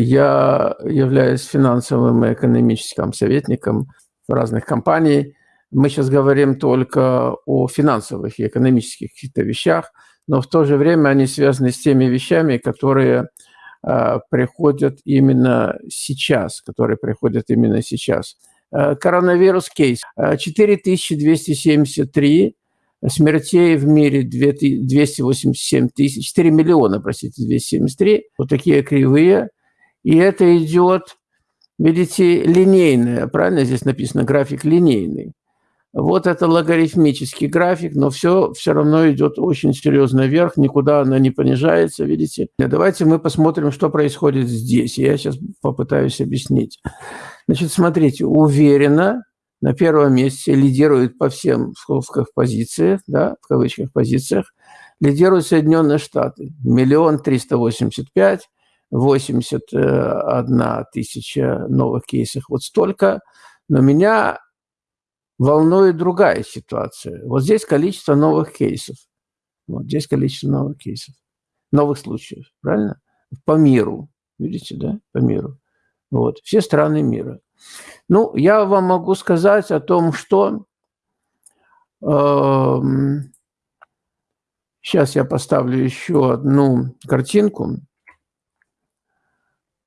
я являюсь финансовым и экономическим советником разных компаний. Мы сейчас говорим только о финансовых и экономических каких-то вещах, но в то же время они связаны с теми вещами, которые э, приходят именно сейчас, которые приходят именно сейчас. Э, коронавирус кейс. 4273 смертей в мире 287 тысяч, 4 миллиона, простите, 273. Вот такие кривые. И это идет, видите, линейное, правильно здесь написано, график линейный. Вот это логарифмический график, но все все равно идет очень серьезно вверх, никуда она не понижается, видите. Давайте мы посмотрим, что происходит здесь. Я сейчас попытаюсь объяснить. Значит, смотрите, уверенно на первом месте лидирует по всем в скобках позициях, да, в кавычках позициях, лидируют Соединенные Штаты. Миллион триста восемьдесят пять, восемьдесят одна тысяча новых кейсов. Вот столько. Но меня волнует другая ситуация. Вот здесь количество новых кейсов. Вот здесь количество новых кейсов. Новых случаев, правильно? По миру. Видите, да? По миру. Вот. Все страны мира. Ну, я вам могу сказать о том, что... Э, сейчас я поставлю еще одну картинку,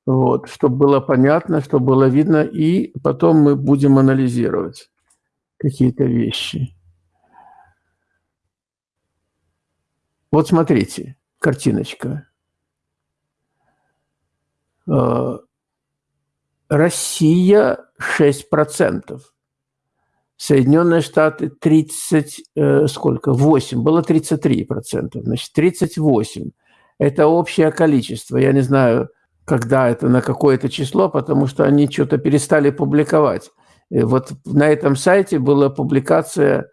вот, чтобы было понятно, чтобы было видно, и потом мы будем анализировать какие-то вещи. Вот смотрите, картиночка. Э, Россия 6%. Соединенные Штаты 30, э, сколько? 8, было 33%, значит 38. Это общее количество. Я не знаю, когда это, на какое-то число, потому что они что-то перестали публиковать. И вот на этом сайте была публикация,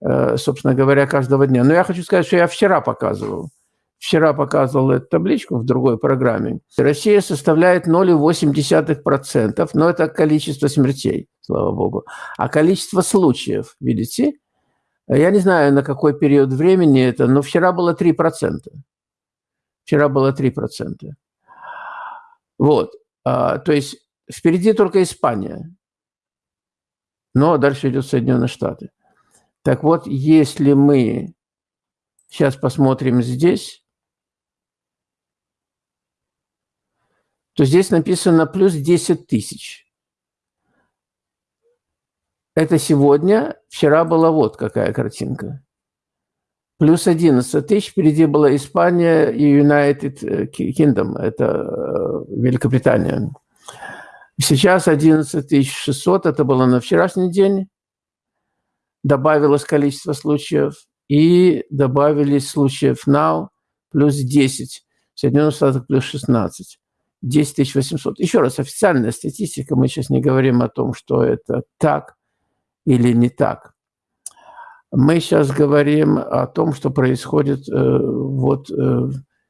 э, собственно говоря, каждого дня. Но я хочу сказать, что я вчера показывал. Вчера показывал эту табличку в другой программе. Россия составляет 0,8%, но это количество смертей, слава богу. А количество случаев, видите? Я не знаю, на какой период времени это, но вчера было 3%. Вчера было 3%. Вот. А, то есть впереди только Испания но дальше идет Соединенные Штаты. Так вот, если мы сейчас посмотрим здесь, то здесь написано плюс 10 тысяч. Это сегодня, вчера была вот какая картинка. Плюс 11 тысяч, впереди была Испания и United Kingdom, это э, Великобритания. Сейчас 11 600, это было на вчерашний день. Добавилось количество случаев. И добавились случаев now плюс 10. В Соединенных Штатах плюс 16. 10 800. Еще раз, официальная статистика, мы сейчас не говорим о том, что это так или не так. Мы сейчас говорим о том, что происходит э, вот э,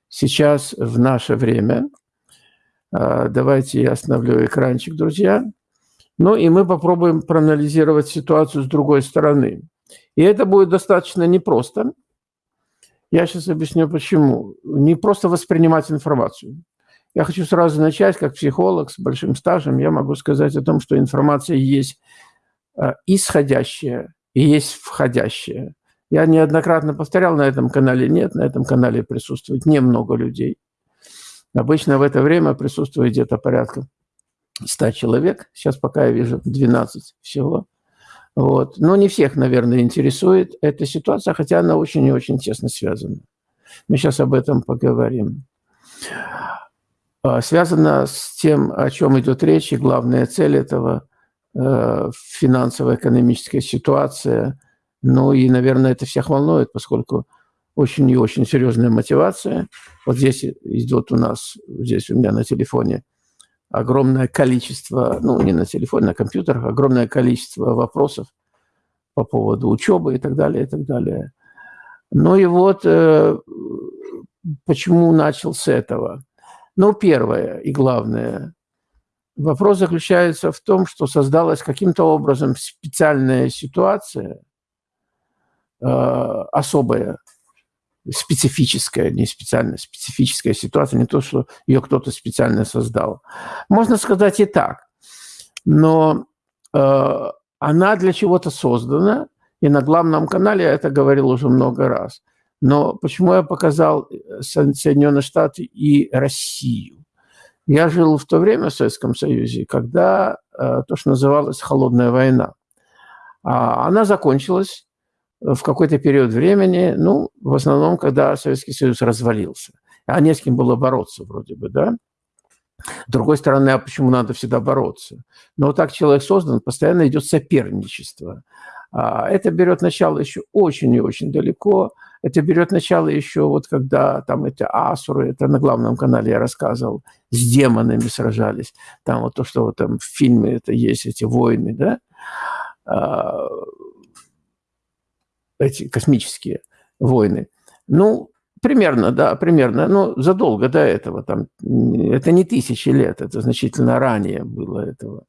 сейчас в наше время – а, давайте я остановлю экранчик, друзья. Ну и мы попробуем проанализировать ситуацию с другой стороны. И это будет достаточно непросто. Я сейчас объясню, почему. Не просто воспринимать информацию. Я хочу сразу начать, как психолог с большим стажем, я могу сказать о том, что информация есть а, исходящая и есть входящая. Я неоднократно повторял на этом канале, нет, на этом канале присутствует немного людей. Обычно в это время присутствует где-то порядка 100 человек. Сейчас пока я вижу 12 всего. Вот. Но не всех, наверное, интересует эта ситуация, хотя она очень и очень тесно связана. Мы сейчас об этом поговорим. А, связано с тем, о чем идет речь, и главная цель этого финансово-экономическая ситуация. Ну и, наверное, это всех волнует, поскольку очень и очень серьезная мотивация. Вот здесь идет у нас, здесь у меня на телефоне огромное количество, ну, не на телефоне, на компьютерах, огромное количество вопросов по поводу учебы и так далее, и так далее. Ну и вот э, почему начал с этого? Ну, первое и главное, вопрос заключается в том, что создалась каким-то образом специальная ситуация, э, особая, специфическая, не специально специфическая ситуация, не то, что ее кто-то специально создал. Можно сказать и так, но э, она для чего-то создана, и на главном канале я это говорил уже много раз. Но почему я показал Соединенные Штаты и Россию? Я жил в то время в Советском Союзе, когда э, то, что называлось «холодная война». А она закончилась в какой-то период времени, ну, в основном, когда Советский Союз развалился. А не с кем было бороться вроде бы, да? С другой стороны, а почему надо всегда бороться? Но вот так человек создан, постоянно идет соперничество. А это берет начало еще очень и очень далеко. Это берет начало еще вот когда там эти асуры, это на главном канале я рассказывал, с демонами сражались. Там вот то, что вот там в фильме это есть, эти войны, да? А, эти космические войны. Ну, примерно, да, примерно, но задолго до этого, там, это не тысячи лет, это значительно ранее было этого.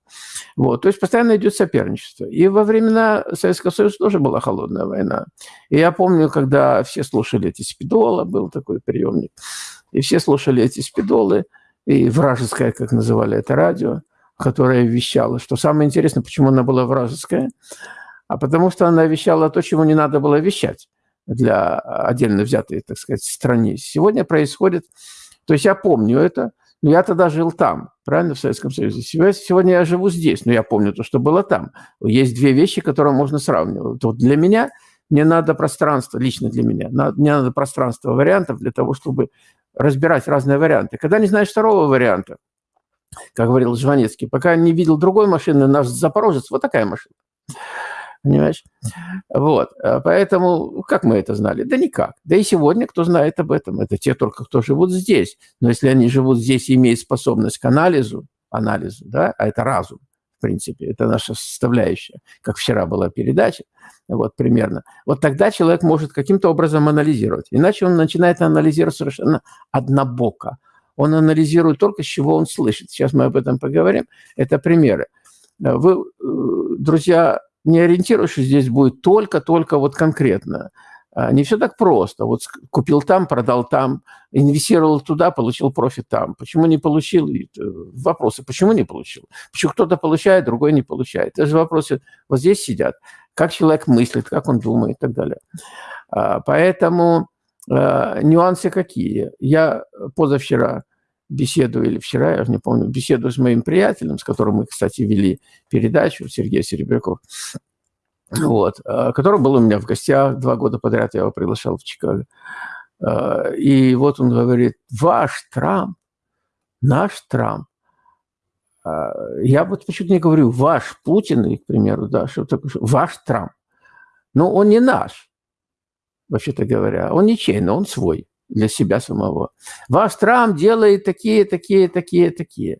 Вот, то есть постоянно идет соперничество. И во времена Советского Союза тоже была холодная война. И я помню, когда все слушали эти спидолы, был такой приемник, и все слушали эти спидолы, и вражеское, как называли это радио, которое вещало, что самое интересное, почему она была вражеская – а потому что она вещала то, чего не надо было вещать для отдельно взятой, так сказать, страны. Сегодня происходит, то есть я помню это, но я тогда жил там, правильно, в Советском Союзе. Сегодня я живу здесь, но я помню то, что было там. Есть две вещи, которые можно сравнивать. Вот для меня мне надо пространство, лично для меня, мне надо пространство вариантов для того, чтобы разбирать разные варианты. Когда не знаешь второго варианта, как говорил Жванецкий, пока не видел другой машины, наш Запорожец, вот такая машина. Понимаешь? Вот. А поэтому как мы это знали? Да никак. Да и сегодня кто знает об этом? Это те только, кто живут здесь. Но если они живут здесь и имеют способность к анализу, анализу, да, а это разум, в принципе, это наша составляющая, как вчера была передача, вот примерно. Вот тогда человек может каким-то образом анализировать. Иначе он начинает анализировать совершенно однобоко. Он анализирует только, с чего он слышит. Сейчас мы об этом поговорим. Это примеры. Вы, э, друзья, не ориентируешься, здесь будет только-только вот конкретно. А, не все так просто. Вот купил там, продал там, инвестировал туда, получил профит там. Почему не получил? Э, вопросы, почему не получил? Почему кто-то получает, другой не получает? Это же вопросы вот здесь сидят. Как человек мыслит, как он думает и так далее. А, поэтому а, нюансы какие? Я позавчера беседу или вчера, я уже не помню, беседу с моим приятелем, с которым мы, кстати, вели передачу, Сергей Серебряков, вот, э, который был у меня в гостях два года подряд, я его приглашал в Чикаго. Э, и вот он говорит, ваш Трамп, наш Трамп, э, я вот почему-то не говорю ваш Путин, к примеру, да, что такое, ваш Трамп. Но он не наш, вообще-то говоря, он ничей, но он свой для себя самого. Ваш Трамп делает такие, такие, такие, такие.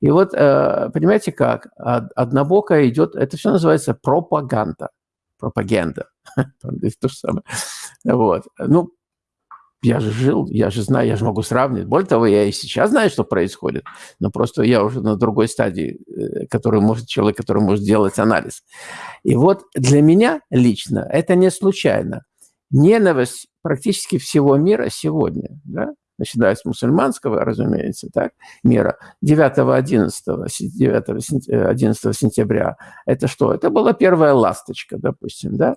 И вот, э, понимаете как, однобокая идет, это все называется пропаганда. Пропаганда. То же самое. Вот. Ну, я же жил, я же знаю, я же могу сравнивать. Более того, я и сейчас знаю, что происходит, но просто я уже на другой стадии, э, который может, человек, который может делать анализ. И вот для меня лично это не случайно. Ненависть практически всего мира сегодня, да, начиная с мусульманского, разумеется, так, мира, 9-11 11 сентября, это что? Это была первая ласточка, допустим, да, э,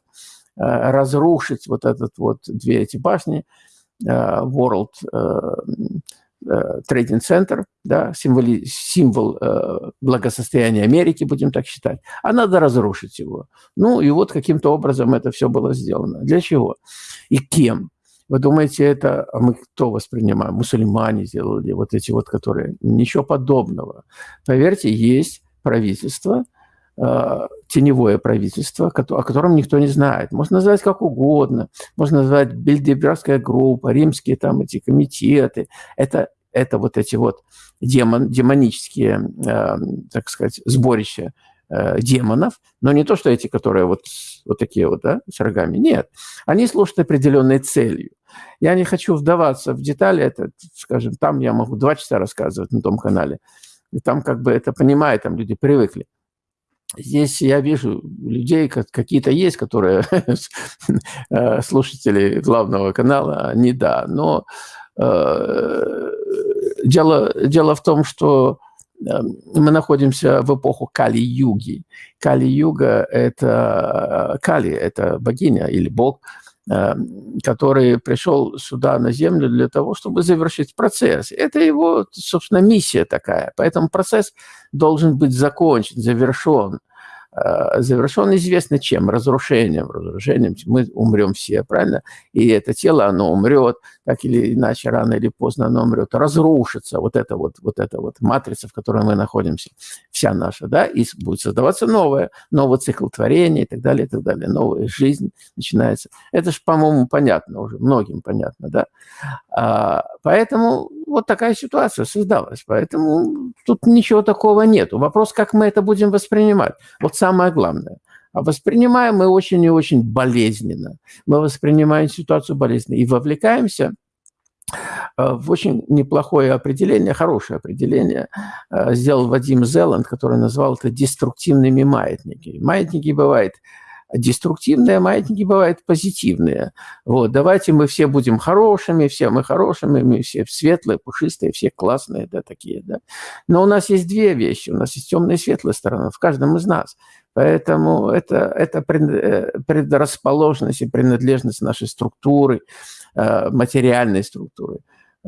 разрушить вот этот вот две эти башни, э, World э, Center, да, символи, символ благосостояния Америки, будем так считать, а надо разрушить его. Ну и вот каким-то образом это все было сделано. Для чего? И кем? Вы думаете, это а мы кто воспринимаем? Мусульмане сделали, вот эти вот, которые... Ничего подобного. Поверьте, есть правительство, э, теневое правительство, о котором никто не знает. Можно назвать как угодно. Можно назвать Бельдебергская группа, римские там эти комитеты. Это, это вот эти вот демон, демонические, э, так сказать, сборища э, демонов, но не то, что эти, которые вот, вот такие вот, да, с рогами, нет. Они служат определенной целью. Я не хочу вдаваться в детали, это, скажем, там я могу два часа рассказывать на том канале, и там как бы это понимают, там люди привыкли. Здесь я вижу людей, какие-то есть, которые э, слушатели главного канала, не да. Но э, дело, дело в том, что э, мы находимся в эпоху Кали-юги. Кали-юга – это Кали, это богиня или бог, который пришел сюда на Землю для того, чтобы завершить процесс. Это его, собственно, миссия такая. Поэтому процесс должен быть закончен, завершен. Э, завершен известно чем? Разрушением. Разрушением мы умрем все, правильно? И это тело, оно умрет, так или иначе, рано или поздно оно умрет. Разрушится вот эта вот, вот эта вот матрица, в которой мы находимся, вся наша, да, и будет создаваться новое, новый цикл творения и так далее, и так далее. Новая жизнь начинается. Это же, по-моему, понятно уже, многим понятно, да? А, поэтому вот такая ситуация создалась. Поэтому тут ничего такого нет. Вопрос, как мы это будем воспринимать. Вот самое главное. А воспринимаем мы очень и очень болезненно. Мы воспринимаем ситуацию болезненно и вовлекаемся э, в очень неплохое определение, хорошее определение э, сделал Вадим Зеланд, который назвал это деструктивными маятниками. Маятники бывают деструктивные маятники бывают позитивные. Вот, давайте мы все будем хорошими, все мы хорошими, мы все светлые, пушистые, все классные, да, такие, да. Но у нас есть две вещи, у нас есть темная и светлая сторона в каждом из нас. Поэтому это, это э, предрасположенность и принадлежность нашей структуры, э, материальной структуры.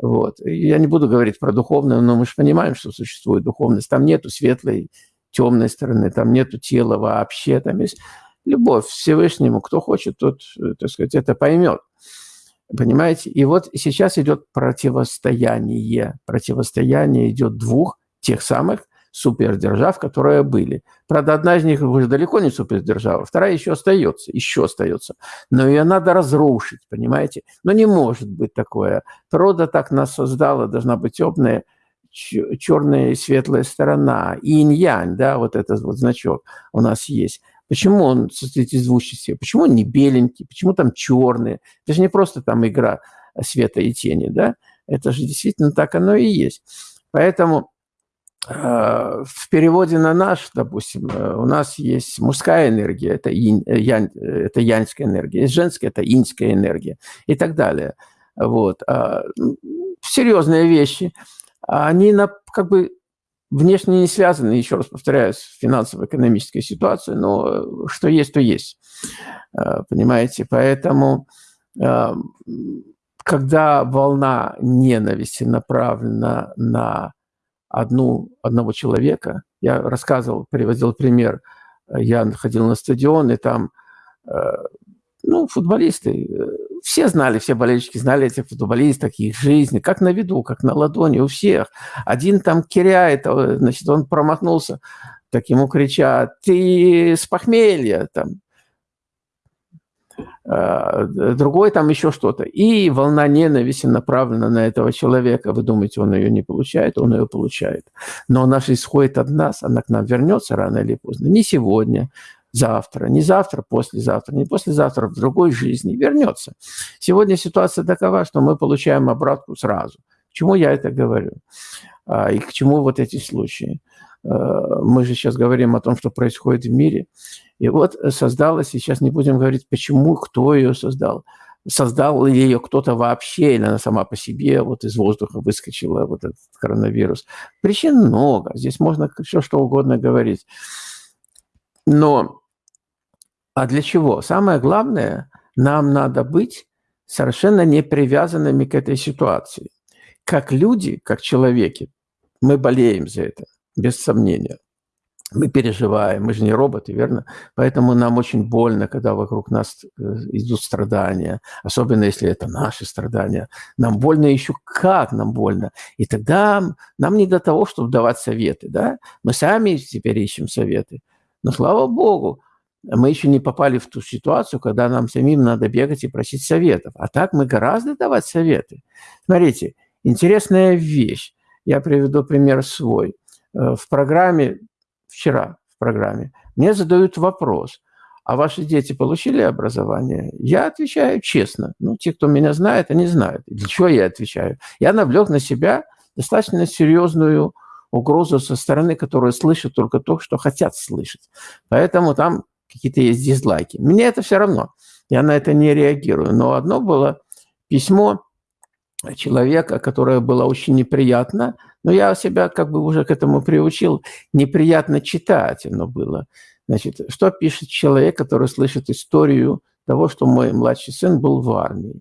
Вот. Я не буду говорить про духовную, но мы же понимаем, что существует духовность. Там нету светлой, темной стороны, там нету тела вообще, там есть любовь Всевышнему. Кто хочет, тот, э, так сказать, это поймет. Понимаете? И вот сейчас идет противостояние. Противостояние идет двух тех самых супердержав, которые были. Правда, одна из них уже далеко не супердержава, вторая еще остается, еще остается. Но ее надо разрушить, понимаете? Но не может быть такое. Природа так нас создала, должна быть темная, черная и светлая сторона. Инь-янь, да, вот этот вот значок у нас есть. Почему он состоит из двух частей? Почему он не беленький? Почему там черный? Это же не просто там игра света и тени, да? Это же действительно так оно и есть. Поэтому в переводе на наш, допустим, э, у нас есть мужская энергия, это, инь, э, янь, это яньская энергия, есть женская, это иньская энергия и так далее. Вот. А, серьезные вещи. Они на, как бы внешне не связаны, еще раз повторяю, с финансово-экономической ситуацией, но э, что есть, то есть. Э, понимаете? Поэтому, э, когда волна ненависти направлена на одну, одного человека, я рассказывал, приводил пример, я ходил на стадион, и там ну, футболисты, все знали, все болельщики знали этих футболистов, их жизни, как на виду, как на ладони у всех. Один там киряет, а, значит, он промахнулся, так ему кричат, ты с похмелья, там, другой там еще что-то. И волна ненависти направлена на этого человека. Вы думаете, он ее не получает? Он ее получает. Но она же исходит от нас, она к нам вернется рано или поздно. Не сегодня, завтра, не завтра, послезавтра, не послезавтра, в другой жизни вернется. Сегодня ситуация такова, что мы получаем обратку сразу. К чему я это говорю? А, и к чему вот эти случаи? А, мы же сейчас говорим о том, что происходит в мире. И вот создалась, сейчас не будем говорить, почему, кто ее создал. Создал ли ее кто-то вообще, или она сама по себе вот из воздуха выскочила, вот этот коронавирус. Причин много, здесь можно все что угодно говорить. Но а для чего? Самое главное, нам надо быть совершенно не привязанными к этой ситуации. Как люди, как человеки, мы болеем за это, без сомнения. Мы переживаем, мы же не роботы, верно? Поэтому нам очень больно, когда вокруг нас э, идут страдания, особенно если это наши страдания. Нам больно еще как нам больно. И тогда нам не до того, чтобы давать советы, да? Мы сами теперь ищем советы. Но слава богу, мы еще не попали в ту ситуацию, когда нам самим надо бегать и просить советов. А так мы гораздо давать советы. Смотрите, интересная вещь. Я приведу пример свой. Э, в программе, вчера в программе, мне задают вопрос, а ваши дети получили образование? Я отвечаю честно. Ну, те, кто меня знает, они знают. Для чего я отвечаю? Я навлек на себя достаточно серьезную угрозу со стороны, которые слышат только то, что хотят слышать. Поэтому там какие-то есть дизлайки. Мне это все равно. Я на это не реагирую. Но одно было письмо человека, которое было очень неприятно, но я себя как бы уже к этому приучил, неприятно читать оно было. Значит, что пишет человек, который слышит историю того, что мой младший сын был в армии?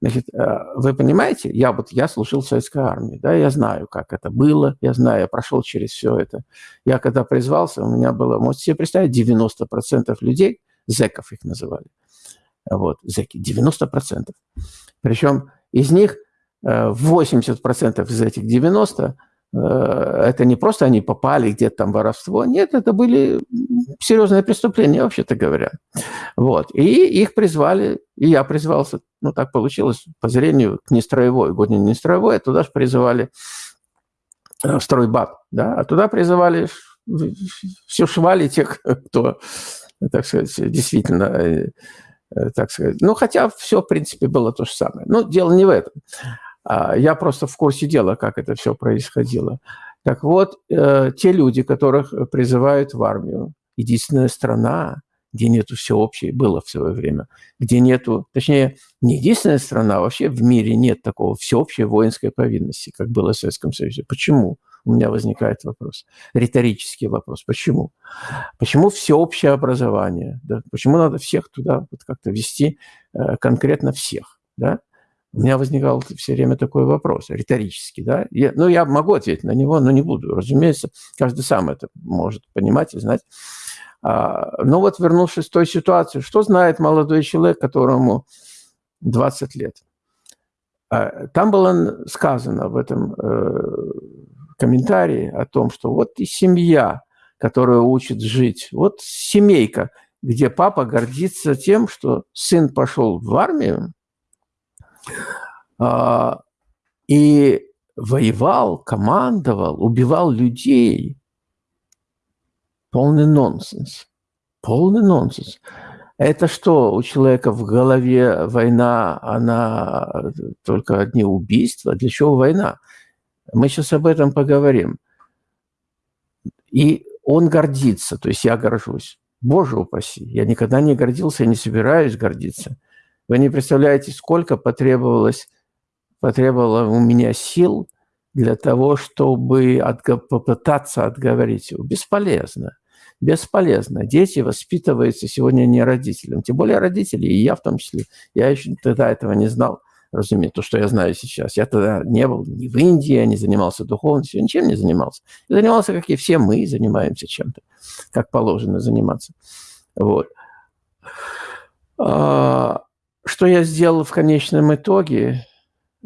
Значит, э, вы понимаете, я вот я служил в советской армии, да, я знаю, как это было, я знаю, я прошел через все это. Я когда призвался, у меня было, можете себе представить, 90% людей, зеков их называли, вот, зеки, 90%. Причем из них 80% э, из этих 90 э, это не просто они попали где-то там воровство, нет, это были серьезные преступления, вообще-то говоря. Вот. И их призвали, и я призвался, ну так получилось, по зрению к нестроевой, год не нестроевой, а туда же призывали в стройбат, да, а туда призывали все швали тех, кто, так сказать, действительно э, Э, так сказать. Ну, хотя все, в принципе, было то же самое. Но дело не в этом. А, я просто в курсе дела, как это все происходило. Так вот, э, те люди, которых призывают в армию, единственная страна, где нету всеобщей, было в свое время, где нету, точнее, не единственная страна, вообще в мире нет такого всеобщей воинской повинности, как было в Советском Союзе. Почему? у меня возникает вопрос, риторический вопрос. Почему? Почему всеобщее образование? Да? Почему надо всех туда вот как-то вести, э, конкретно всех? Да? У меня возникал все время такой вопрос, риторический. Да? Я, ну, я могу ответить на него, но не буду. Разумеется, каждый сам это может понимать и знать. А, но вот вернувшись в той ситуации, что знает молодой человек, которому 20 лет? А, там было сказано в этом э, комментарии о том, что вот и семья, которая учит жить, вот семейка, где папа гордится тем, что сын пошел в армию и воевал, командовал, убивал людей. Полный нонсенс. Полный нонсенс. Это что, у человека в голове война, она только одни убийства? Для чего война? Мы сейчас об этом поговорим. И он гордится, то есть я горжусь. Боже упаси, я никогда не гордился, я не собираюсь гордиться. Вы не представляете, сколько потребовалось, потребовало у меня сил для того, чтобы отго попытаться отговорить его. Бесполезно. Бесполезно. Дети воспитываются сегодня не родителям. Тем более родители, и я в том числе. Я еще тогда этого не знал разумеется, то, что я знаю сейчас. Я тогда не был ни в Индии, я не занимался духовностью, ничем не занимался. Я занимался, как и все мы, занимаемся чем-то, как положено заниматься. Вот. А, что я сделал в конечном итоге?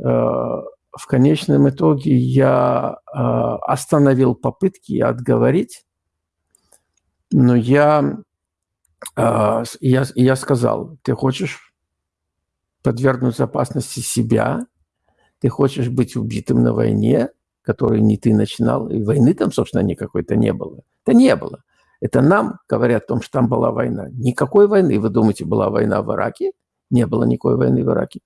А, в конечном итоге я а, остановил попытки отговорить, но я, я, я сказал, ты хочешь подвергнуть опасности себя, ты хочешь быть убитым на войне, которую не ты начинал, и войны там, собственно, никакой-то не было. Это не было. Это нам говорят о том, что там была война. Никакой войны. Вы думаете, была война в Ираке? Не было никакой войны в Ираке.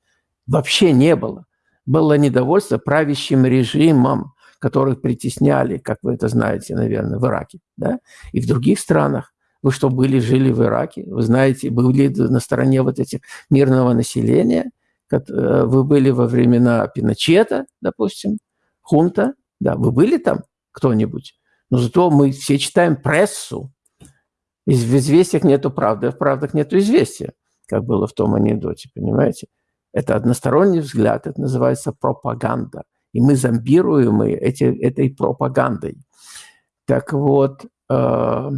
Вообще не было. Было недовольство правящим режимом, которых притесняли, как вы это знаете, наверное, в Ираке, да? и в других странах. Вы что, были, жили в Ираке? Вы знаете, были на стороне вот этих мирного населения? Э, вы были во времена Пиночета, допустим, хунта? Да, вы были там кто-нибудь? Но зато мы все читаем прессу. В известиях нету правды, а в правдах нету известия, как было в том анекдоте, понимаете? Это односторонний взгляд, это называется пропаганда. И мы зомбируем эти, этой пропагандой. Так вот, э,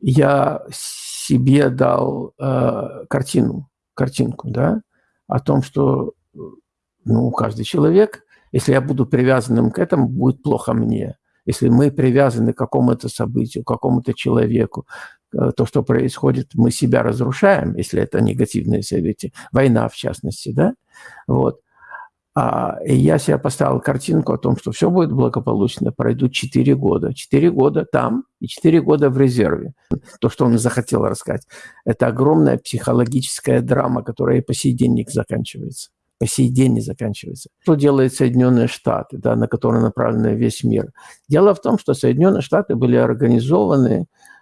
я себе дал э, картину, картинку, да, о том, что ну, каждый человек, если я буду привязанным к этому, будет плохо мне. Если мы привязаны к какому-то событию, к какому-то человеку, то, что происходит, мы себя разрушаем, если это негативные события, война в частности, да, вот. А, я себе поставил картинку о том, что все будет благополучно, пройдут 4 года. 4 года там и 4 года в резерве. То, что он захотел рассказать. Это огромная психологическая драма, которая и по сей день не заканчивается. по сей день не заканчивается. Что делают Соединенные Штаты, да, на которые направлен весь мир? Дело в том, что Соединенные Штаты были организованы э,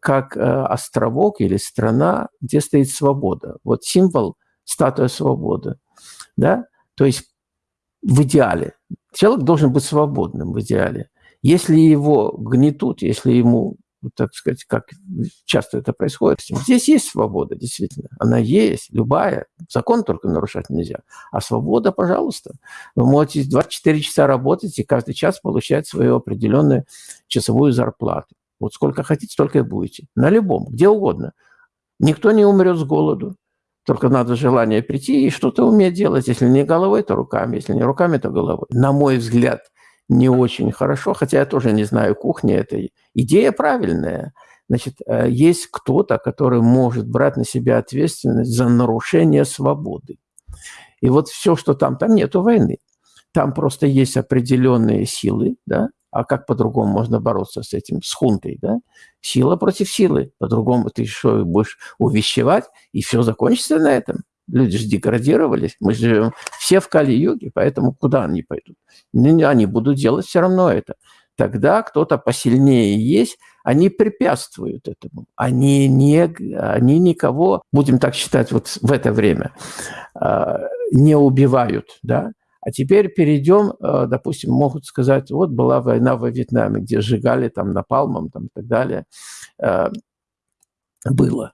как э, островок или страна, где стоит свобода. Вот символ – статуя свободы. Да? То есть в идеале. Человек должен быть свободным в идеале. Если его гнетут, если ему так сказать, как часто это происходит. Здесь есть свобода, действительно. Она есть, любая. Закон только нарушать нельзя. А свобода, пожалуйста. Вы можете 24 часа работать и каждый час получать свою определенную часовую зарплату. Вот сколько хотите, столько и будете. На любом, где угодно. Никто не умрет с голоду. Только надо желание прийти и что-то уметь делать. Если не головой, то руками. Если не руками, то головой. На мой взгляд – не очень хорошо, хотя я тоже не знаю кухни этой. Идея правильная. Значит, э, есть кто-то, который может брать на себя ответственность за нарушение свободы. И вот все, что там, там нету войны. Там просто есть определенные силы, да, а как по-другому можно бороться с этим, с хунтой, да? Сила против силы. По-другому ты что, будешь увещевать, и все закончится на этом. Люди же деградировались. Мы живем все в Кали-юге, поэтому куда они пойдут? Они будут делать все равно это. Тогда кто-то посильнее есть, они препятствуют этому. Они, не, они никого, будем так считать вот в это время, а, не убивают. Да? А теперь перейдем, а, допустим, могут сказать, вот была война во Вьетнаме, где сжигали там напалмом там, и так далее. А, было.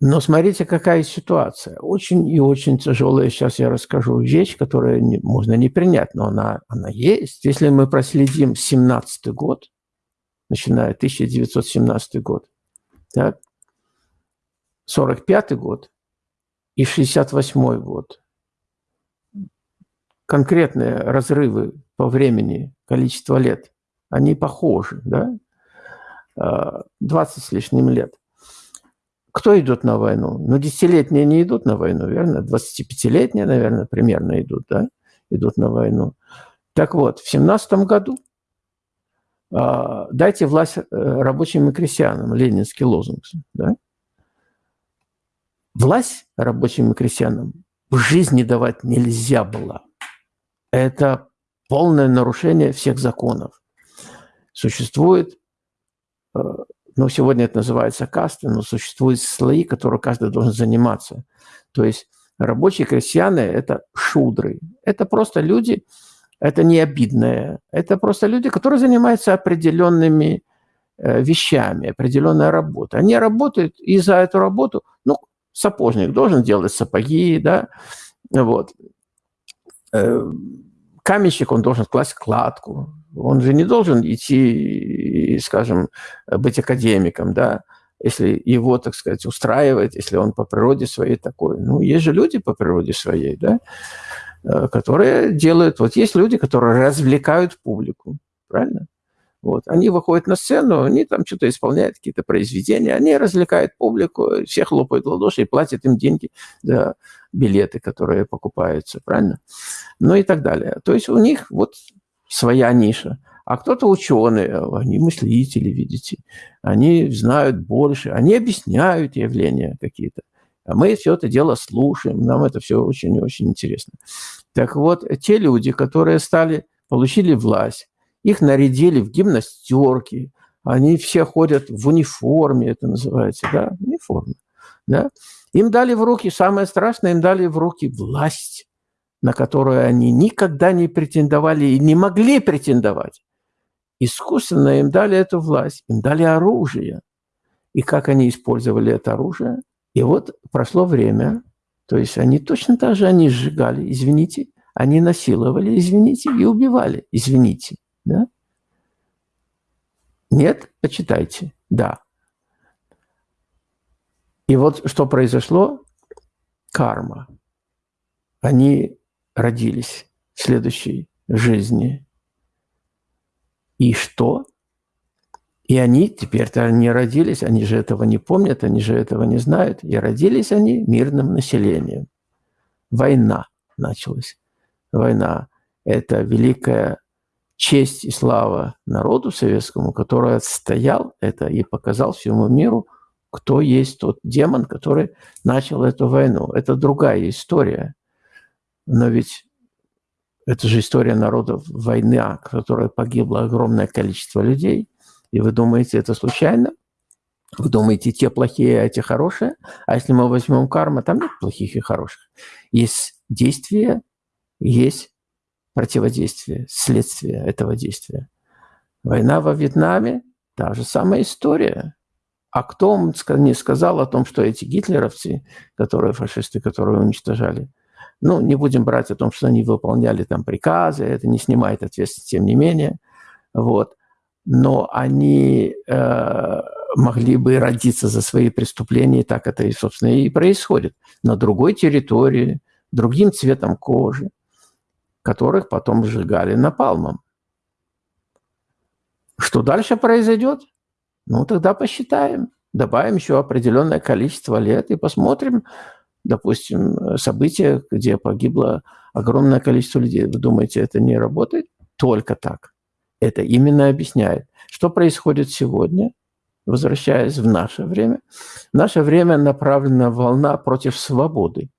Но смотрите, какая ситуация. Очень и очень тяжелая. Сейчас я расскажу вещь, которую не, можно не принять, но она, она есть. Если мы проследим 17 год, начиная 1917 год, так, 45 год и 68 год, конкретные разрывы по времени, количество лет, они похожи, да? 20 а, с лишним лет – кто идет на войну? Ну, десятилетние не идут на войну, верно? 25-летние, наверное, примерно идут, да? Идут на войну. Так вот, в семнадцатом году э, дайте власть э, рабочим и крестьянам, ленинский лозунг, да? Власть рабочим и крестьянам в жизни давать нельзя было. Это полное нарушение всех законов. Существует э, ну, сегодня это называется касты, но существуют слои, которые каждый должен заниматься. То есть рабочие крестьяне – это шудры. Это просто люди, это не обидное. Это просто люди, которые занимаются определенными э, вещами, определенной работой. Они работают, и за эту работу, ну, сапожник должен делать сапоги, да, вот. Каменщик, он должен класть кладку, он же не должен идти, скажем, быть академиком, да, если его, так сказать, устраивает, если он по природе своей такой. Ну, есть же люди по природе своей, да, э, которые делают... Вот есть люди, которые развлекают публику, правильно? Вот. Они выходят на сцену, они там что-то исполняют, какие-то произведения, они развлекают публику, все хлопают в ладоши и платят им деньги за билеты, которые покупаются, правильно? Ну и так далее. То есть у них вот своя ниша. А кто-то ученые, они мыслители, видите, они знают больше, они объясняют явления какие-то. А мы все это дело слушаем, нам это все очень-очень интересно. Так вот, те люди, которые стали, получили власть, их нарядили в гимнастерки, они все ходят в униформе, это называется, да, униформа, да. Им дали в руки, самое страшное, им дали в руки власть на которую они никогда не претендовали и не могли претендовать. Искусственно им дали эту власть, им дали оружие. И как они использовали это оружие? И вот прошло время, то есть они точно так же, они сжигали, извините, они насиловали, извините, и убивали, извините. Да? Нет? Почитайте. Да. И вот что произошло? Карма. Они родились в следующей жизни. И что? И они теперь-то не родились, они же этого не помнят, они же этого не знают. И родились они мирным населением. Война началась. Война – это великая честь и слава народу советскому, который отстоял это и показал всему миру, кто есть тот демон, который начал эту войну. Это другая история – Но ведь это же история народов войны, в которой погибло огромное количество людей. И вы думаете, это случайно? Вы думаете, те плохие, а эти хорошие? А если мы возьмем карма, там нет плохих и хороших. Есть действие, есть противодействие, следствие этого действия. Война во Вьетнаме – та же самая история. А кто не сказал о том, что эти гитлеровцы, которые фашисты, которые уничтожали, ну, не будем брать о том, что они выполняли там приказы, это не снимает ответственности, тем не менее, вот. Но они э, могли бы родиться за свои преступления, и так это, и, собственно, и происходит. На другой территории, другим цветом кожи, которых потом сжигали напалмом. Что дальше произойдет? Ну, тогда посчитаем. Добавим еще определенное количество лет и посмотрим, допустим, события, где погибло огромное количество людей. Вы думаете, это не работает? Только так. Это именно объясняет, что происходит сегодня, возвращаясь в наше время. Наше время направлена волна против свободы.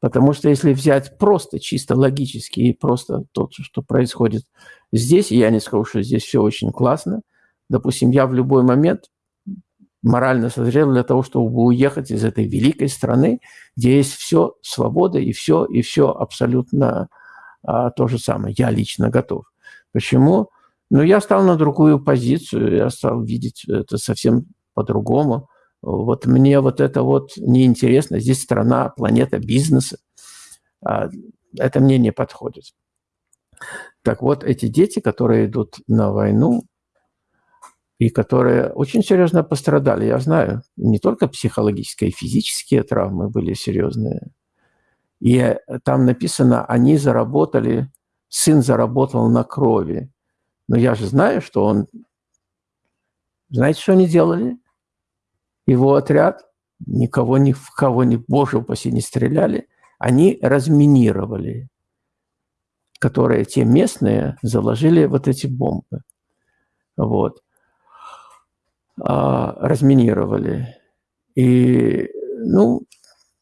Потому что если взять просто, чисто логически и просто то, что происходит здесь, я не скажу, что здесь все очень классно, допустим, я в любой момент морально созрел для того, чтобы уехать из этой великой страны, где есть все свобода и все, и все абсолютно а, то же самое. Я лично готов. Почему? Ну, я стал на другую позицию, я стал видеть это совсем по-другому. Вот мне вот это вот неинтересно. Здесь страна, планета бизнеса. А, это мне не подходит. Так вот, эти дети, которые идут на войну, и которые очень серьезно пострадали, я знаю, не только психологические, и физические травмы были серьезные. И там написано, они заработали, сын заработал на крови. Но я же знаю, что он... Знаете, что они делали? Его отряд, никого ни в кого, ни, боже упаси, не стреляли, они разминировали, которые те местные заложили вот эти бомбы. Вот. А, разминировали. И, ну,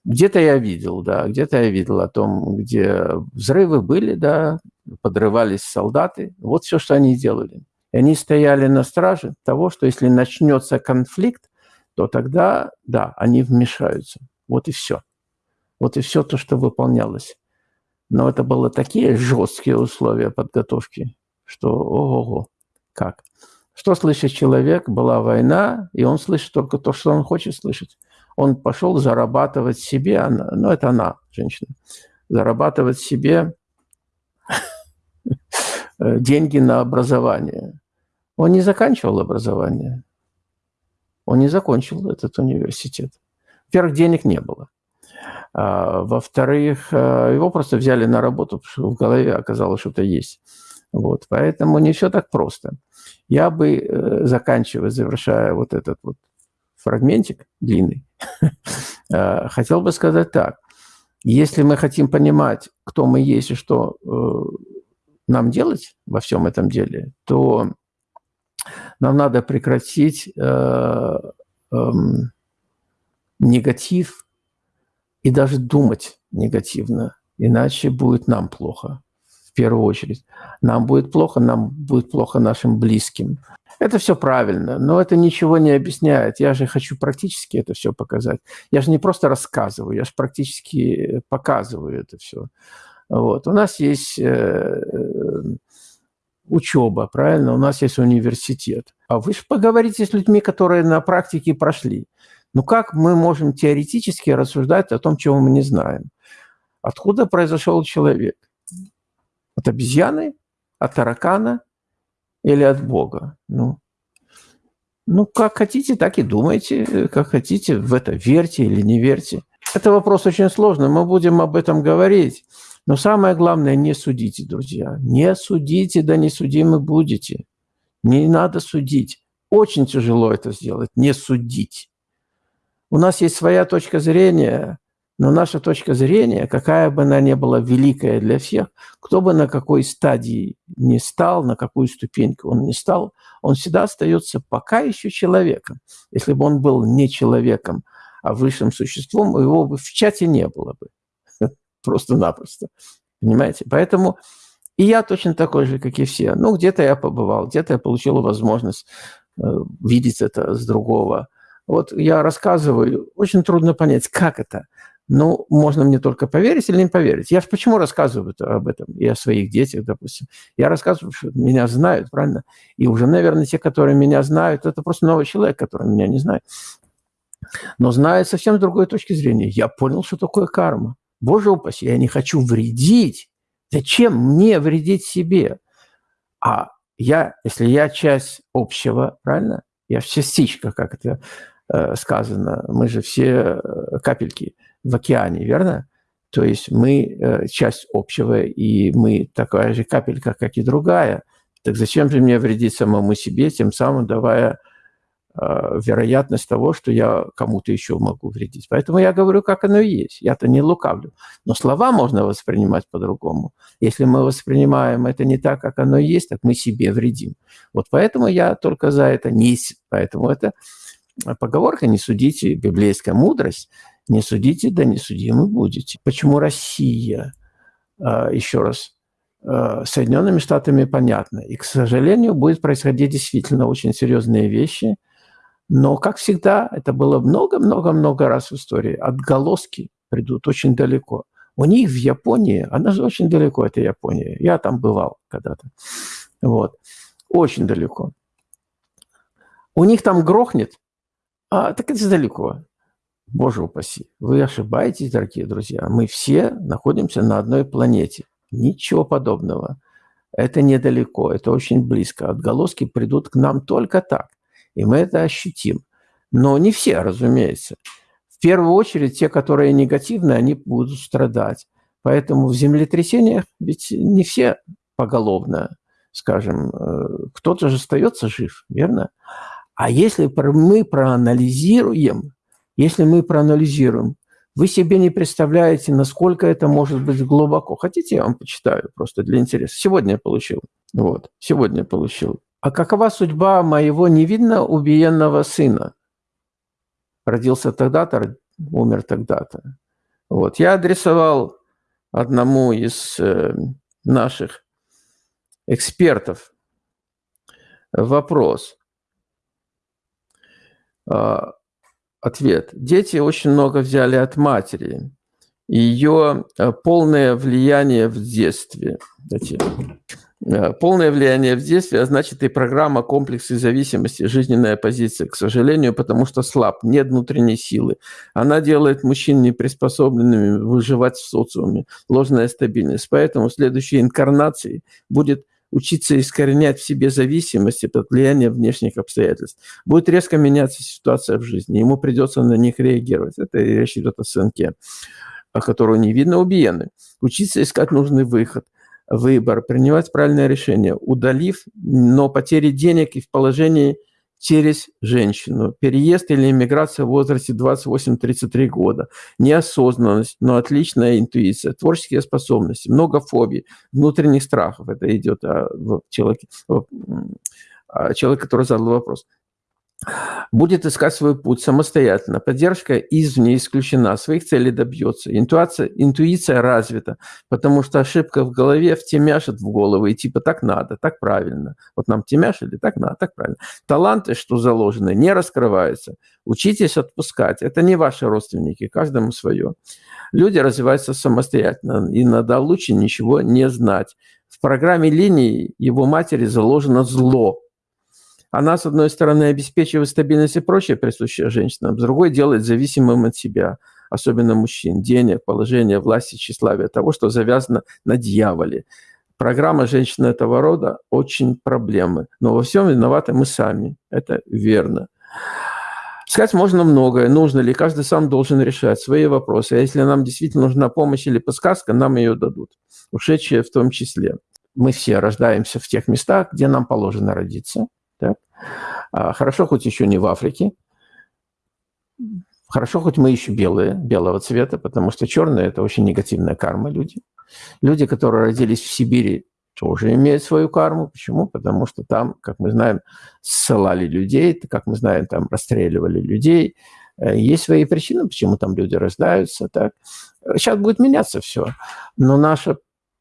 где-то я видел, да, где-то я видел о том, где взрывы были, да, подрывались солдаты. Вот все, что они делали. И они стояли на страже того, что если начнется конфликт, то тогда, да, они вмешаются. Вот и все. Вот и все то, что выполнялось. Но это было такие жесткие условия подготовки, что ого-го, как. Что слышит человек? Была война, и он слышит только то, что он хочет слышать. Он пошел зарабатывать себе, она, ну это она, женщина, зарабатывать себе деньги на образование. Он не заканчивал образование. Он не закончил этот университет. Во-первых, денег не было. А, во-вторых, э, его просто взяли на работу, потому что в голове оказалось, что-то есть. Вот, поэтому не все так просто. Я бы, э, заканчивая, завершая вот этот вот фрагментик длинный, э, хотел бы сказать так. Если мы хотим понимать, кто мы есть и что э, нам делать во всем этом деле, то нам надо прекратить эм, негатив и даже думать негативно, иначе будет нам плохо первую очередь. Нам будет плохо, нам будет плохо нашим близким. Это все правильно, но это ничего не объясняет. Я же хочу практически это все показать. Я же не просто рассказываю, я же практически показываю это все. Вот. У нас есть э, учеба, правильно? У нас есть университет. А вы же поговорите с людьми, которые на практике прошли. Ну как мы можем теоретически рассуждать о том, чего мы не знаем? Откуда произошел человек? От обезьяны, от таракана или от Бога? Ну, ну, как хотите, так и думайте, как хотите, в это верьте или не верьте. Это вопрос очень сложный, мы будем об этом говорить. Но самое главное, не судите, друзья. Не судите, да не судимы будете. Не надо судить. Очень тяжело это сделать, не судить. У нас есть своя точка зрения, но наша точка зрения, какая бы она ни была великая для всех, кто бы на какой стадии не стал, на какую ступеньку он не стал, он всегда остается пока еще человеком. Если бы он был не человеком, а высшим существом, его бы в чате не было бы. просто-напросто. Понимаете? Поэтому и я точно такой же, как и все. Ну, где-то я побывал, где-то я получил возможность э, видеть это с другого. Вот я рассказываю, очень трудно понять, как это. Ну, можно мне только поверить или не поверить. Я же почему рассказываю об этом? И о своих детях, допустим. Я рассказываю, что меня знают, правильно? И уже, наверное, те, которые меня знают, это просто новый человек, который меня не знает. Но знает совсем с другой точки зрения. Я понял, что такое карма. Боже упаси, я не хочу вредить. Зачем мне вредить себе? А я, если я часть общего, правильно? Я частичка, как это э, сказано. Мы же все э, капельки в океане, верно? То есть мы э, часть общего, и мы такая же капелька, как и другая. Так зачем же мне вредить самому себе, тем самым давая Э, вероятность того, что я кому-то еще могу вредить. Поэтому я говорю, как оно есть. Я-то не лукавлю. Но слова можно воспринимать по-другому. Если мы воспринимаем это не так, как оно есть, так мы себе вредим. Вот поэтому я только за это не... Поэтому это поговорка «не судите», библейская мудрость, «не судите, да не судимы будете». Почему Россия? Э, еще раз, э, Соединенными Штатами понятно. И, к сожалению, будет происходить действительно очень серьезные вещи – но, как всегда, это было много-много-много раз в истории. Отголоски придут очень далеко. У них в Японии, она же очень далеко, это Япония. Я там бывал когда-то. Вот. Очень далеко. У них там грохнет, а так это далеко. Боже упаси. Вы ошибаетесь, дорогие друзья. Мы все находимся на одной планете. Ничего подобного. Это недалеко, это очень близко. Отголоски придут к нам только так и мы это ощутим. Но не все, разумеется. В первую очередь те, которые негативные, они будут страдать. Поэтому в землетрясениях ведь не все поголовно, скажем, э, кто-то же остается жив, верно? А если мы проанализируем, если мы проанализируем, вы себе не представляете, насколько это может быть глубоко. Хотите, я вам почитаю просто для интереса. Сегодня я получил. Вот, сегодня я получил. А какова судьба моего невинно убиенного сына? Родился тогда-то, умер тогда-то. Вот. Я адресовал одному из э, наших экспертов вопрос. А, ответ. Дети очень много взяли от матери. Ее э, полное влияние в детстве. Э, полное влияние в детстве, а значит и программа комплексы зависимости, жизненная позиция, к сожалению, потому что слаб, нет внутренней силы. Она делает мужчин неприспособленными выживать в социуме, ложная стабильность. Поэтому в следующей инкарнации будет учиться искоренять в себе зависимости под влиянием внешних обстоятельств. Будет резко меняться ситуация в жизни, ему придется на них реагировать. Это речь идет о сынке, которого не видно убиены. Учиться искать нужный выход – выбор, принимать правильное решение, удалив, но потери денег и в положении через женщину. Переезд или иммиграция в возрасте 28-33 года. Неосознанность, но отличная интуиция, творческие способности, много фобий, внутренних страхов. Это идет о человеке, о человеке, который задал вопрос будет искать свой путь самостоятельно. Поддержка извне исключена, своих целей добьется. Интуиция, интуиция развита, потому что ошибка в голове втемяшит в голову, и типа так надо, так правильно. Вот нам темяшили, так надо, так правильно. Таланты, что заложены, не раскрываются. Учитесь отпускать. Это не ваши родственники, каждому свое. Люди развиваются самостоятельно, и надо лучше ничего не знать. В программе линии его матери заложено зло – она, с одной стороны, обеспечивает стабильность и прочее, присущее женщинам, с другой делает зависимым от себя, особенно мужчин, денег, положения, власти, тщеславия, того, что завязано на дьяволе. Программа женщины этого рода очень проблемы. Но во всем виноваты мы сами. Это верно. Сказать можно многое, нужно ли, каждый сам должен решать свои вопросы. А если нам действительно нужна помощь или подсказка, нам ее дадут, ушедшие в том числе. Мы все рождаемся в тех местах, где нам положено родиться. Так? А хорошо, хоть еще не в Африке. Хорошо, хоть мы еще белые, белого цвета, потому что черные – это очень негативная карма люди. Люди, которые родились в Сибири, тоже имеют свою карму. Почему? Потому что там, как мы знаем, ссылали людей, как мы знаем, там расстреливали людей, Есть свои причины, почему там люди рождаются. Так. Сейчас будет меняться все. Но наше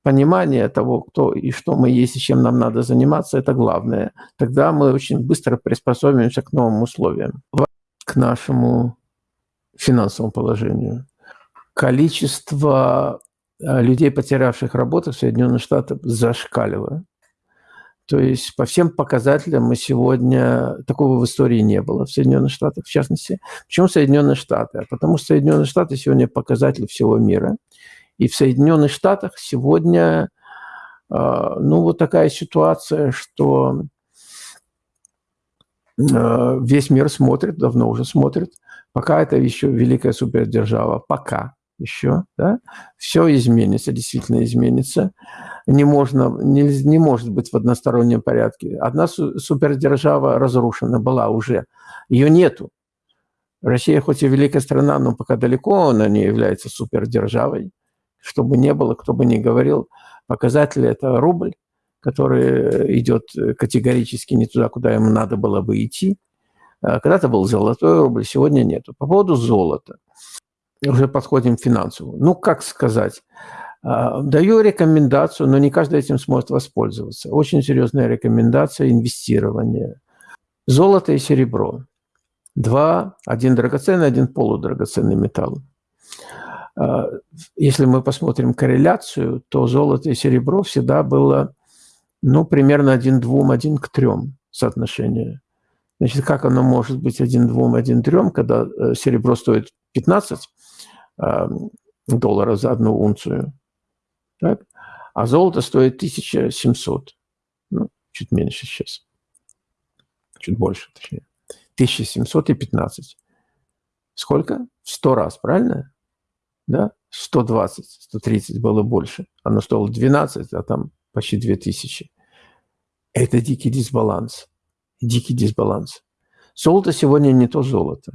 понимание того, кто и что мы есть, и чем нам надо заниматься, это главное. Тогда мы очень быстро приспособимся к новым условиям, к нашему финансовому положению. Количество э, людей, потерявших работу в Соединенных Штатах, зашкаливает. То есть по всем показателям мы сегодня... Такого в истории не было в Соединенных Штатах, в частности. Почему Соединенные Штаты? Потому что Соединенные Штаты сегодня показатель всего мира. И в Соединенных Штатах сегодня а, ну, вот такая ситуация, что а, весь мир смотрит, давно уже смотрит, пока это еще великая супердержава, пока еще, да, все изменится, действительно изменится. Не, можно, не, не может быть в одностороннем порядке. Одна супердержава разрушена была уже, ее нету. Россия хоть и великая страна, но пока далеко она не является супердержавой что бы ни было, кто бы ни говорил, показатель – это рубль, который идет категорически не туда, куда ему надо было бы идти. А когда-то был золотой рубль, сегодня нету. По поводу золота. Уже подходим к финансовому. Ну, как сказать? А, даю рекомендацию, но не каждый этим сможет воспользоваться. Очень серьезная рекомендация инвестирования. Золото и серебро. Два, один драгоценный, один полудрагоценный металл. А, если мы посмотрим корреляцию, то золото и серебро всегда было ну, примерно 1 к 2, 1 к 3 соотношение. Значит, как оно может быть 1 к 2, 1 к 3, когда э, серебро стоит 15 а, долларов за одну унцию, так? а золото стоит 1700, ну, чуть меньше сейчас, чуть больше, точнее, 1715. Сколько? В 100 раз, правильно? Да, 120, 130 было больше. Оно стоило 12, а там почти 2000. Это дикий дисбаланс. Дикий дисбаланс. Золото сегодня не то золото.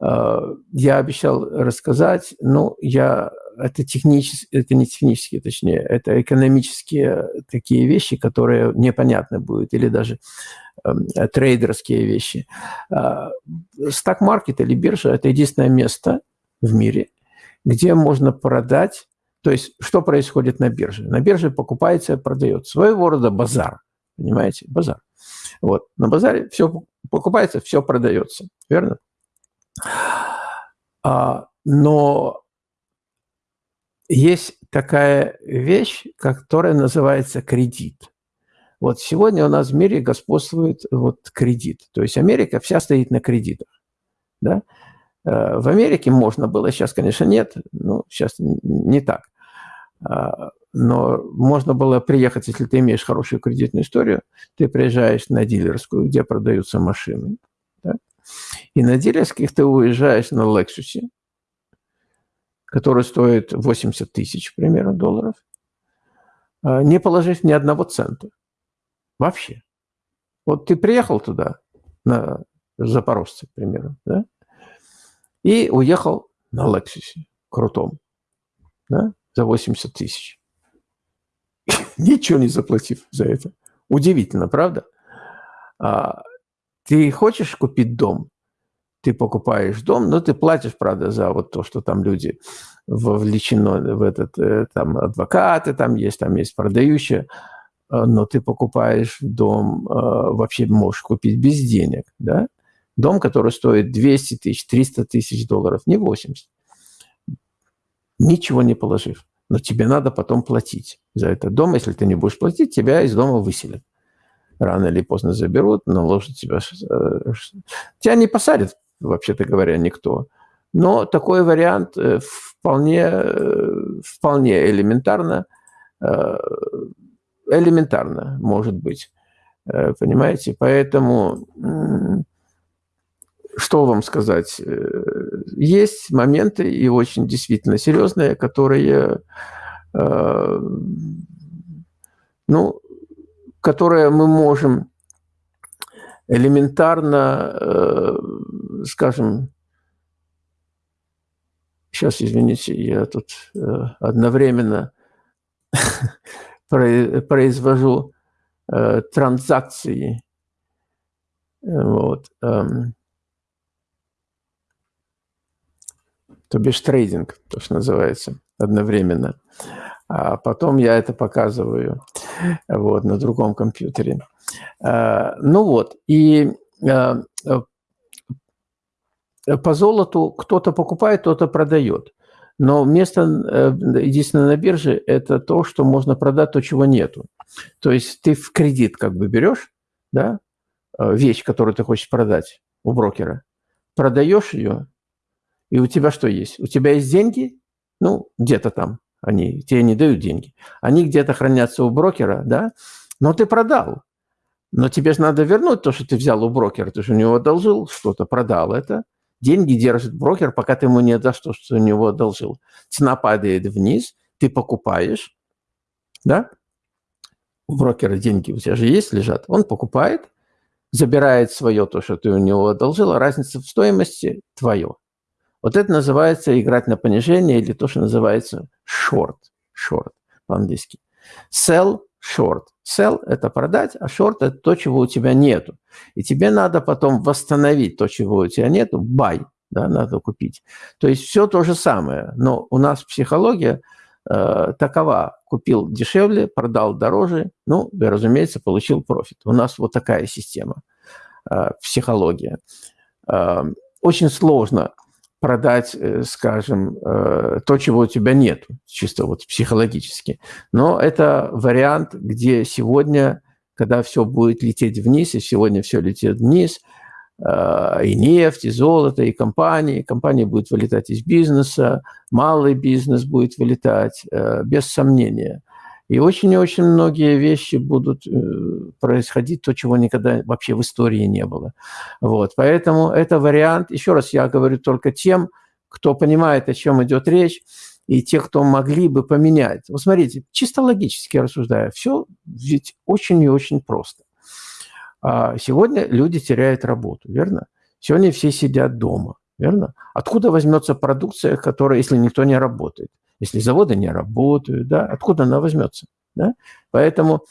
А, я обещал рассказать, но я это технические, это не технические, точнее, это экономические такие вещи, которые непонятны будут, или даже э, трейдерские вещи. Э, Стак-маркет или биржа – это единственное место в мире, где можно продать, то есть что происходит на бирже? На бирже покупается и продается. Своего рода базар, понимаете, базар. Вот, на базаре все покупается, все продается, верно? А, но есть такая вещь, которая называется кредит. Вот сегодня у нас в мире господствует вот кредит. То есть Америка вся стоит на кредитах. Да? Э, в Америке можно было, сейчас, конечно, нет, ну, сейчас не так. А, но можно было приехать, если ты имеешь хорошую кредитную историю, ты приезжаешь на дилерскую, где продаются машины. Да? И на дилерских ты уезжаешь на Lexus, который стоит 80 тысяч примерно долларов, а, не положив ни одного цента. Вообще. Вот ты приехал туда, на Запорожце, к примеру? И уехал на Лексусе крутом да, за 80 тысяч. Ничего не заплатив за это. Удивительно, правда? А, ты хочешь купить дом, ты покупаешь дом, но ты платишь, правда, за вот то, что там люди вовлечены в этот, э, там адвокаты там есть, там есть продающие, а, но ты покупаешь дом, а, вообще можешь купить без денег, да? Дом, который стоит 200 тысяч, 300 тысяч долларов, не 80. Ничего не положив. Но тебе надо потом платить за этот дом. Если ты не будешь платить, тебя из дома выселят. Рано или поздно заберут, наложат тебя... Э, тебя не посадят, вообще-то говоря, никто. Но такой вариант э, вполне, э, вполне элементарно, элементарно может быть. Понимаете? Поэтому что вам сказать? Э, есть моменты, и очень действительно серьезные, которые, э, ну, которые мы можем элементарно, э, скажем, сейчас, извините, я тут одновременно произвожу транзакции. Вот. То бишь трейдинг, то, что называется, одновременно. А потом я это показываю вот, на другом компьютере. А, ну вот, и а, по золоту кто-то покупает, кто-то продает. Но место э, единственное на бирже – это то, что можно продать, то, чего нету. То есть ты в кредит как бы берешь, да, э, вещь, которую ты хочешь продать у брокера, продаешь ее, и у тебя что есть? У тебя есть деньги, ну, где-то там они, тебе не дают деньги. Они где-то хранятся у брокера, да, но ты продал. Но тебе же надо вернуть то, что ты взял у брокера. Ты же у него одолжил что-то, продал это. Деньги держит брокер, пока ты ему не отдашь то, что у него одолжил. Цена падает вниз, ты покупаешь, да? У брокера деньги у тебя же есть, лежат. Он покупает, забирает свое, то, что ты у него одолжил, а разница в стоимости твое. Вот это называется играть на понижение или то, что называется short. Short по-английски. Sell short. Sell – это продать, а short – это то, чего у тебя нету. И тебе надо потом восстановить то, чего у тебя нету, buy, да, надо купить. То есть все то же самое, но у нас психология э, такова. Купил дешевле, продал дороже, ну, и, разумеется, получил профит. У нас вот такая система, э, психология. Э, очень сложно продать, э, скажем, э, то, чего у тебя нет, чисто вот психологически. Но это вариант, где сегодня, когда все будет лететь вниз, и сегодня все летит вниз, э, и нефть, и золото, и компании, компания будет вылетать из бизнеса, малый бизнес будет вылетать, без сомнения – и очень и очень многие вещи будут э, происходить, то, чего никогда вообще в истории не было. Вот. Поэтому это вариант, еще раз я говорю только тем, кто понимает, о чем идет речь, и те, кто могли бы поменять. Вот смотрите, чисто логически рассуждая, все ведь очень и очень просто. А сегодня люди теряют работу, верно? Сегодня все сидят дома, верно? Откуда возьмется продукция, которая, если никто не работает? Если заводы не работают, да, откуда она возьмется? Да? Поэтому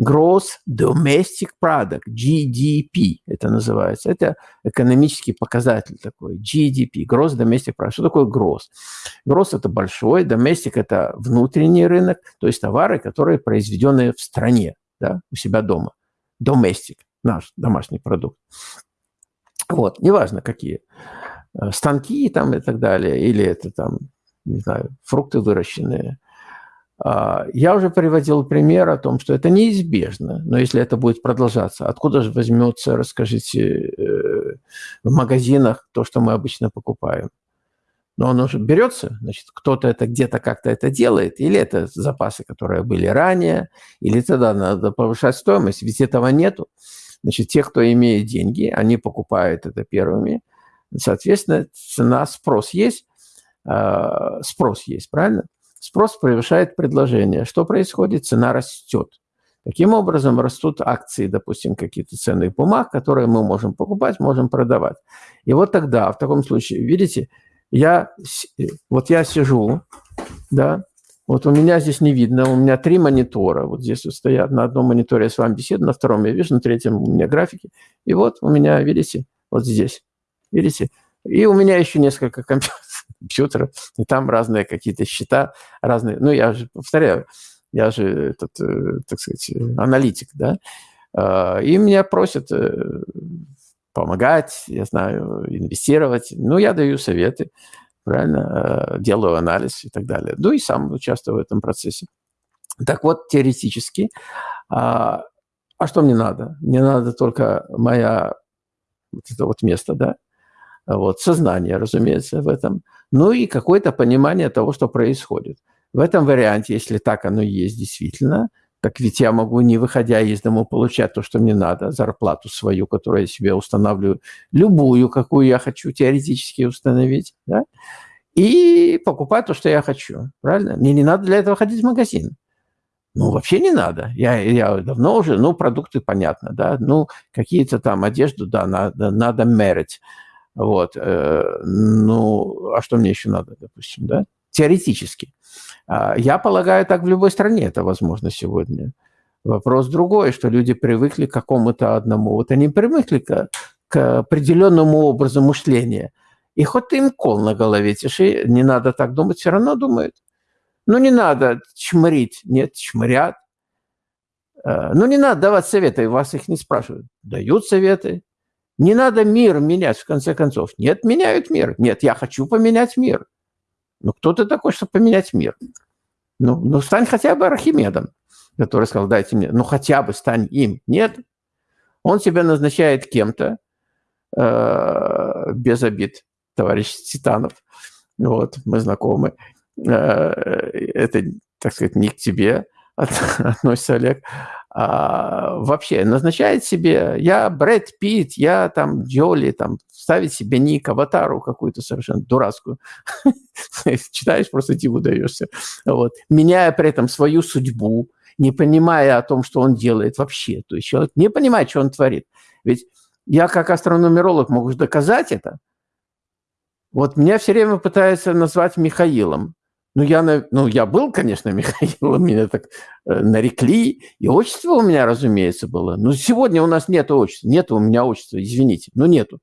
Gross Domestic Product, GDP это называется. Это экономический показатель такой, GDP, Gross Domestic Product. Что такое Gross? Gross – это большой, Domestic – это внутренний рынок, то есть товары, которые произведены в стране, да, у себя дома. Domestic – наш домашний продукт. Вот, неважно какие. Э, станки там и так далее, или это там не знаю, фрукты выращенные. А, я уже приводил пример о том, что это неизбежно, но если это будет продолжаться, откуда же возьмется, расскажите, э, в магазинах то, что мы обычно покупаем? Но оно же берется, значит, кто-то это где-то как-то это делает, или это запасы, которые были ранее, или тогда надо повышать стоимость, ведь этого нету. Значит, те, кто имеет деньги, они покупают это первыми. Соответственно, цена, спрос есть, спрос есть, правильно? Спрос превышает предложение. Что происходит? Цена растет. Таким образом, растут акции, допустим, какие-то ценных бумаг, которые мы можем покупать, можем продавать. И вот тогда, в таком случае, видите, я, вот я сижу, да, вот у меня здесь не видно, у меня три монитора, вот здесь вот стоят, на одном мониторе я с вами беседую, на втором я вижу, на третьем у меня графики, и вот у меня, видите, вот здесь, видите, и у меня еще несколько компьютеров, компьютера, и там разные какие-то счета, разные. Ну, я же повторяю, я же этот, э, так сказать, аналитик, да, а, и меня просят э, помогать, я знаю, инвестировать. Ну, я даю советы, правильно, э, делаю анализ и так далее. Ну, и сам участвую в этом процессе. Так вот, теоретически, а, а что мне надо? Мне надо только моя вот это вот место, да, вот, сознание, разумеется, в этом, ну и какое-то понимание того, что происходит. В этом варианте, если так оно есть действительно, так ведь я могу, не выходя из дома, получать то, что мне надо, зарплату свою, которую я себе устанавливаю, любую, какую я хочу теоретически установить, да? и покупать то, что я хочу, правильно? Мне не надо для этого ходить в магазин. Ну, вообще не надо. Я, я давно уже, ну, продукты, понятно, да, ну, какие-то там одежду, да, надо, надо мерить. Вот. Э, ну, а что мне еще надо, допустим, да? Теоретически. А, я полагаю, так в любой стране это возможно сегодня. Вопрос другой, что люди привыкли к какому-то одному. Вот они привыкли к, к определенному образу мышления. И хоть ты им кол на голове тиши, не надо так думать, все равно думают. Ну, не надо чморить. Нет, чморят. Э, ну, не надо давать советы, вас их не спрашивают. Дают советы. Не надо мир менять, в конце концов. Нет, меняют мир. Нет, я хочу поменять мир. Ну, кто ты такой, чтобы поменять мир? Ну, ну стань хотя бы Архимедом, который сказал, дайте мне, ну, хотя бы стань им. Нет. Он себя назначает кем-то, э, без обид, товарищ Титанов. Вот, мы знакомы. Э, это, так сказать, не к тебе относится, Олег а, вообще назначает себе, я Брэд Питт, я там Джоли, там ставить себе ник, аватару какую-то совершенно дурацкую. Читаешь, просто диву даешься. Вот. Меняя при этом свою судьбу, не понимая о том, что он делает вообще. То есть человек не понимает, что он творит. Ведь я как астрономеролог могу доказать это. Вот меня все время пытаются назвать Михаилом. Ну, я, ну, я был, конечно, Михаил, меня так э, нарекли, и отчество у меня, разумеется, было. Но сегодня у нас нет отчества, нет у меня отчества, извините, но нету.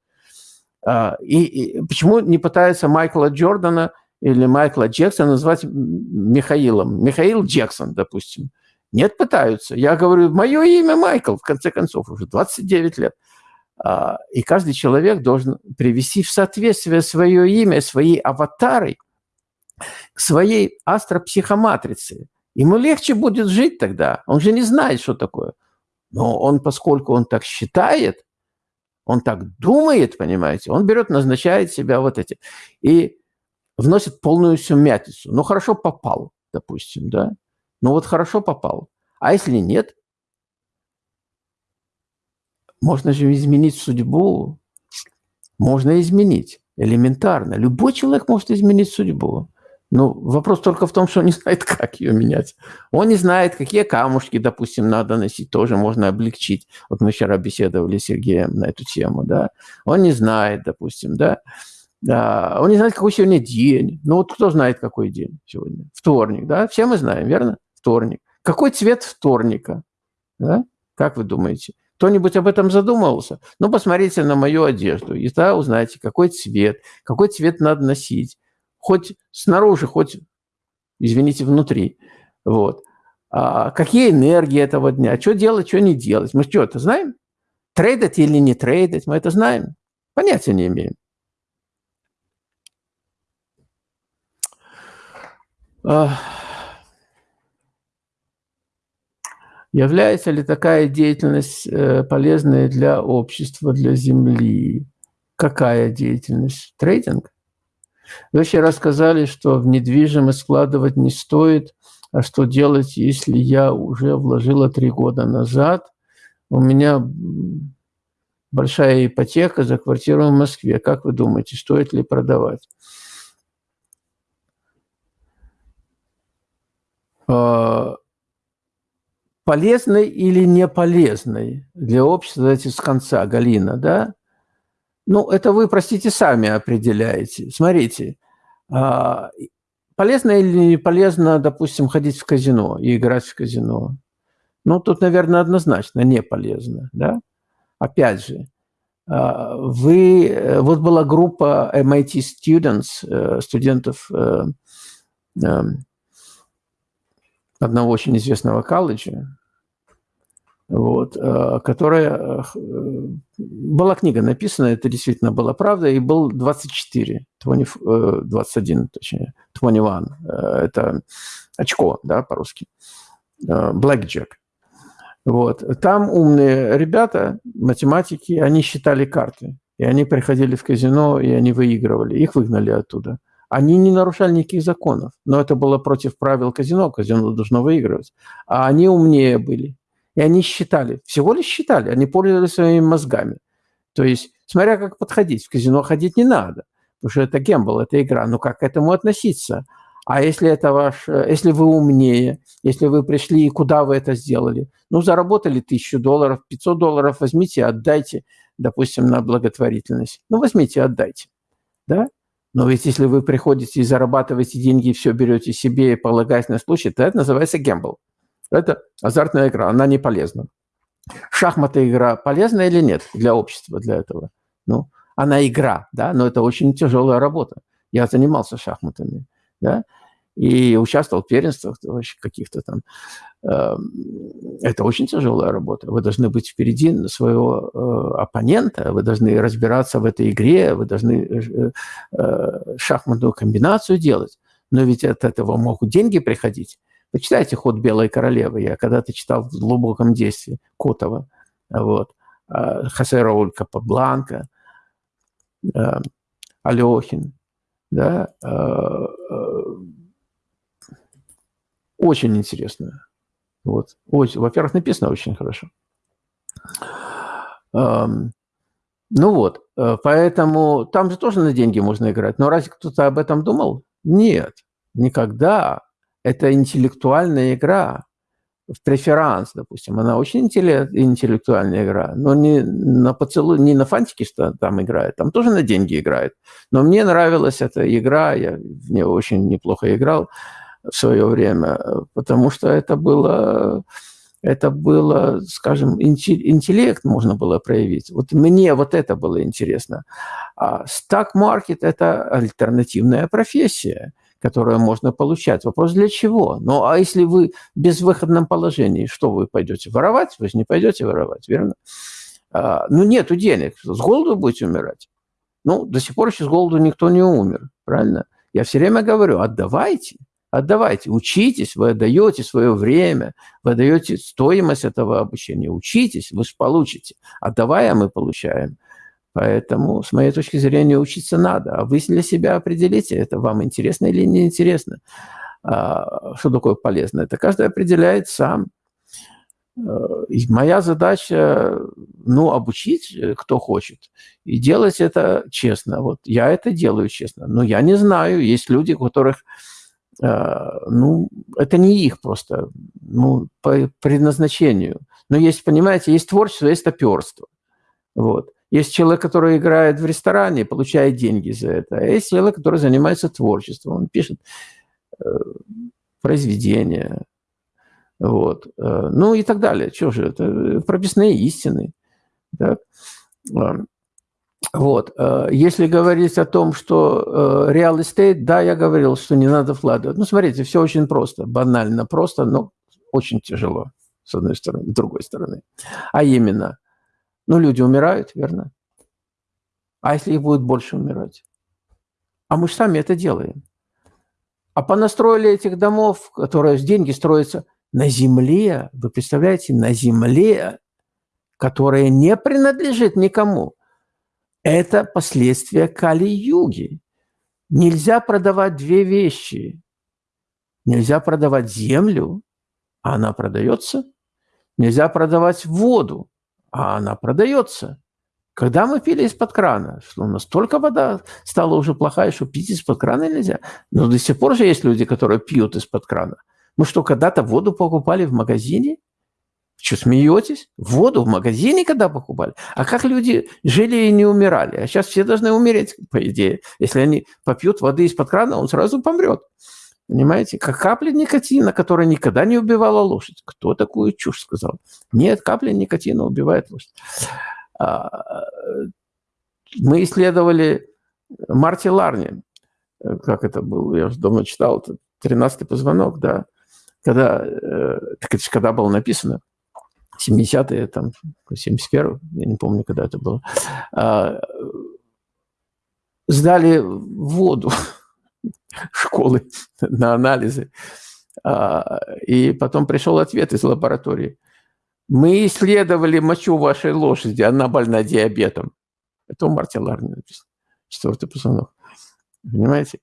А, и, и почему не пытаются Майкла Джордана или Майкла Джексона назвать Михаилом? Михаил Джексон, допустим. Нет, пытаются. Я говорю, мое имя Майкл, в конце концов, уже 29 лет. А, и каждый человек должен привести в соответствие свое имя, свои аватары – своей астропсихоматрице. Ему легче будет жить тогда. Он же не знает, что такое. Но он, поскольку он так считает, он так думает, понимаете, он берет, назначает себя вот эти. И вносит полную сумятицу. Ну, хорошо попал, допустим, да? Ну, вот хорошо попал. А если нет? Можно же изменить судьбу. Можно изменить элементарно. Любой человек может изменить судьбу. Ну, вопрос только в том, что он не знает, как ее менять. Он не знает, какие камушки, допустим, надо носить, тоже можно облегчить. Вот мы вчера беседовали с Сергеем на эту тему, да. Он не знает, допустим, да. да. Он не знает, какой сегодня день. Ну, вот кто знает, какой день сегодня? Вторник, да? Все мы знаем, верно? Вторник. Какой цвет вторника? Да? Как вы думаете? Кто-нибудь об этом задумывался? Ну, посмотрите на мою одежду, и тогда узнаете, какой цвет, какой цвет надо носить хоть снаружи, хоть, извините, внутри. Вот. А какие энергии этого дня, что делать, что не делать. Мы что, это знаем? Трейдать или не трейдать, мы это знаем. Понятия не имеем. Является ли такая деятельность э, полезной для общества, для Земли? Какая деятельность? Трейдинг? Вы вообще рассказали, что в недвижимость складывать не стоит, а что делать, если я уже вложила три года назад? У меня большая ипотека за квартиру в Москве. Как вы думаете, стоит ли продавать? А, полезной или не полезной для общества, давайте с конца, Галина, да? Ну, это вы, простите, сами определяете. Смотрите, а, полезно или не полезно, допустим, ходить в казино и играть в казино? Ну, тут, наверное, однозначно не полезно, да? Опять же, а, вы... Э, вот была группа MIT students, э, студентов э, одного очень известного колледжа, вот, э, которая... Э, была книга написана, это действительно была правда, и был 24, 20, 21, точнее, 21. Э, это очко, да, по-русски. Blackjack. Вот. Там умные ребята, математики, они считали карты. И они приходили в казино, и они выигрывали. Их выгнали оттуда. Они не нарушали никаких законов, но это было против правил казино. Казино должно выигрывать. А они умнее были. И они считали, всего лишь считали, они пользовались своими мозгами. То есть, смотря как подходить, в казино ходить не надо, потому что это гембл, это игра. Но как к этому относиться? А если это ваш, если вы умнее, если вы пришли и куда вы это сделали? Ну, заработали тысячу долларов, 500 долларов возьмите, отдайте, допустим, на благотворительность. Ну, возьмите, отдайте. Да? Но ведь если вы приходите и зарабатываете деньги, и все берете себе и полагаясь на случай, то это называется гембл. Это азартная игра, она не полезна. Шахматы игра полезна или нет для общества, для этого? Ну, она игра, да, но это очень тяжелая работа. Я занимался шахматами, да, и участвовал в первенствах каких-то там. Эм, это очень тяжелая работа. Вы должны быть впереди своего э, оппонента, вы должны разбираться в этой игре, вы должны э, э, шахматную комбинацию делать. Но ведь от этого могут деньги приходить. Почитайте «Ход белой королевы». Я когда-то читал в глубоком детстве Котова. Вот. Хосе Рауль Капабланка, Алехин. Да? Очень интересно. Вот. Во-первых, написано очень хорошо. Ну вот, поэтому там же тоже на деньги можно играть. Но разве кто-то об этом думал? Нет, никогда. Это интеллектуальная игра. В преферанс, допустим, она очень интеллектуальная игра, но не на поцелуй, не на фантике что там играет, там тоже на деньги играет. Но мне нравилась эта игра, я в нее очень неплохо играл в свое время, потому что это было, это было, скажем, интеллект можно было проявить. Вот мне вот это было интересно. А стак-маркет – это альтернативная профессия, которую можно получать. Вопрос для чего? Ну, а если вы в безвыходном положении, что вы пойдете воровать? Вы же не пойдете воровать, верно? А, ну, нету денег, с голоду будете умирать. Ну, до сих пор еще с голоду никто не умер, правильно? Я все время говорю, отдавайте, Отдавайте, учитесь, вы отдаете свое время, вы отдаете стоимость этого обучения. Учитесь, вы же получите. Отдавая, мы получаем. Поэтому, с моей точки зрения, учиться надо. А вы для себя определите, это вам интересно или не интересно. А, что такое полезно? Это каждый определяет сам. А, и моя задача, ну, обучить, э, кто хочет, и делать это честно. Вот я это делаю честно. Но я не знаю, есть люди, у которых Э, ну, это не их просто, ну, по предназначению. Но есть, понимаете, есть творчество, есть топерство. Вот. Есть человек, который играет в ресторане, получает деньги за это. А есть человек, который занимается творчеством. Он пишет э, произведения. Вот. Э, ну и так далее. Что же, это прописные истины. Да? Вот. Э, если говорить о том, что э, real estate, да, я говорил, что не надо вкладывать. Ну, смотрите, все очень просто, банально просто, но очень тяжело, с одной стороны, с другой стороны. А именно, ну, люди умирают, верно? А если их будет больше умирать? А мы же сами это делаем. А понастроили этих домов, которые с деньги строятся на земле, вы представляете, на земле, которая не принадлежит никому – это последствия Кали-юги. Нельзя продавать две вещи. Нельзя продавать землю, а она продается. Нельзя продавать воду, а она продается. Когда мы пили из-под крана, что настолько вода стала уже плохая, что пить из-под крана нельзя. Но до сих пор же есть люди, которые пьют из-под крана. Мы что, когда-то воду покупали в магазине? Что, смеетесь? Воду в магазине когда покупали? А как люди жили и не умирали? А сейчас все должны умереть, по идее. Если они попьют воды из-под крана, он сразу помрет. Понимаете? Как капля никотина, которая никогда не убивала лошадь. Кто такую чушь сказал? Нет, капля никотина убивает лошадь. А, мы исследовали Марти Ларни. Как это было? Я уже давно читал. Это 13-й позвонок, да. Когда, э, так это когда было написано. 70-е, там, 71 я не помню, когда это было, а, сдали воду школы на анализы. А, и потом пришел ответ из лаборатории. Мы исследовали мочу вашей лошади, она больна диабетом. Это у Марти Ларни написано. Четвертый позвонок. Понимаете?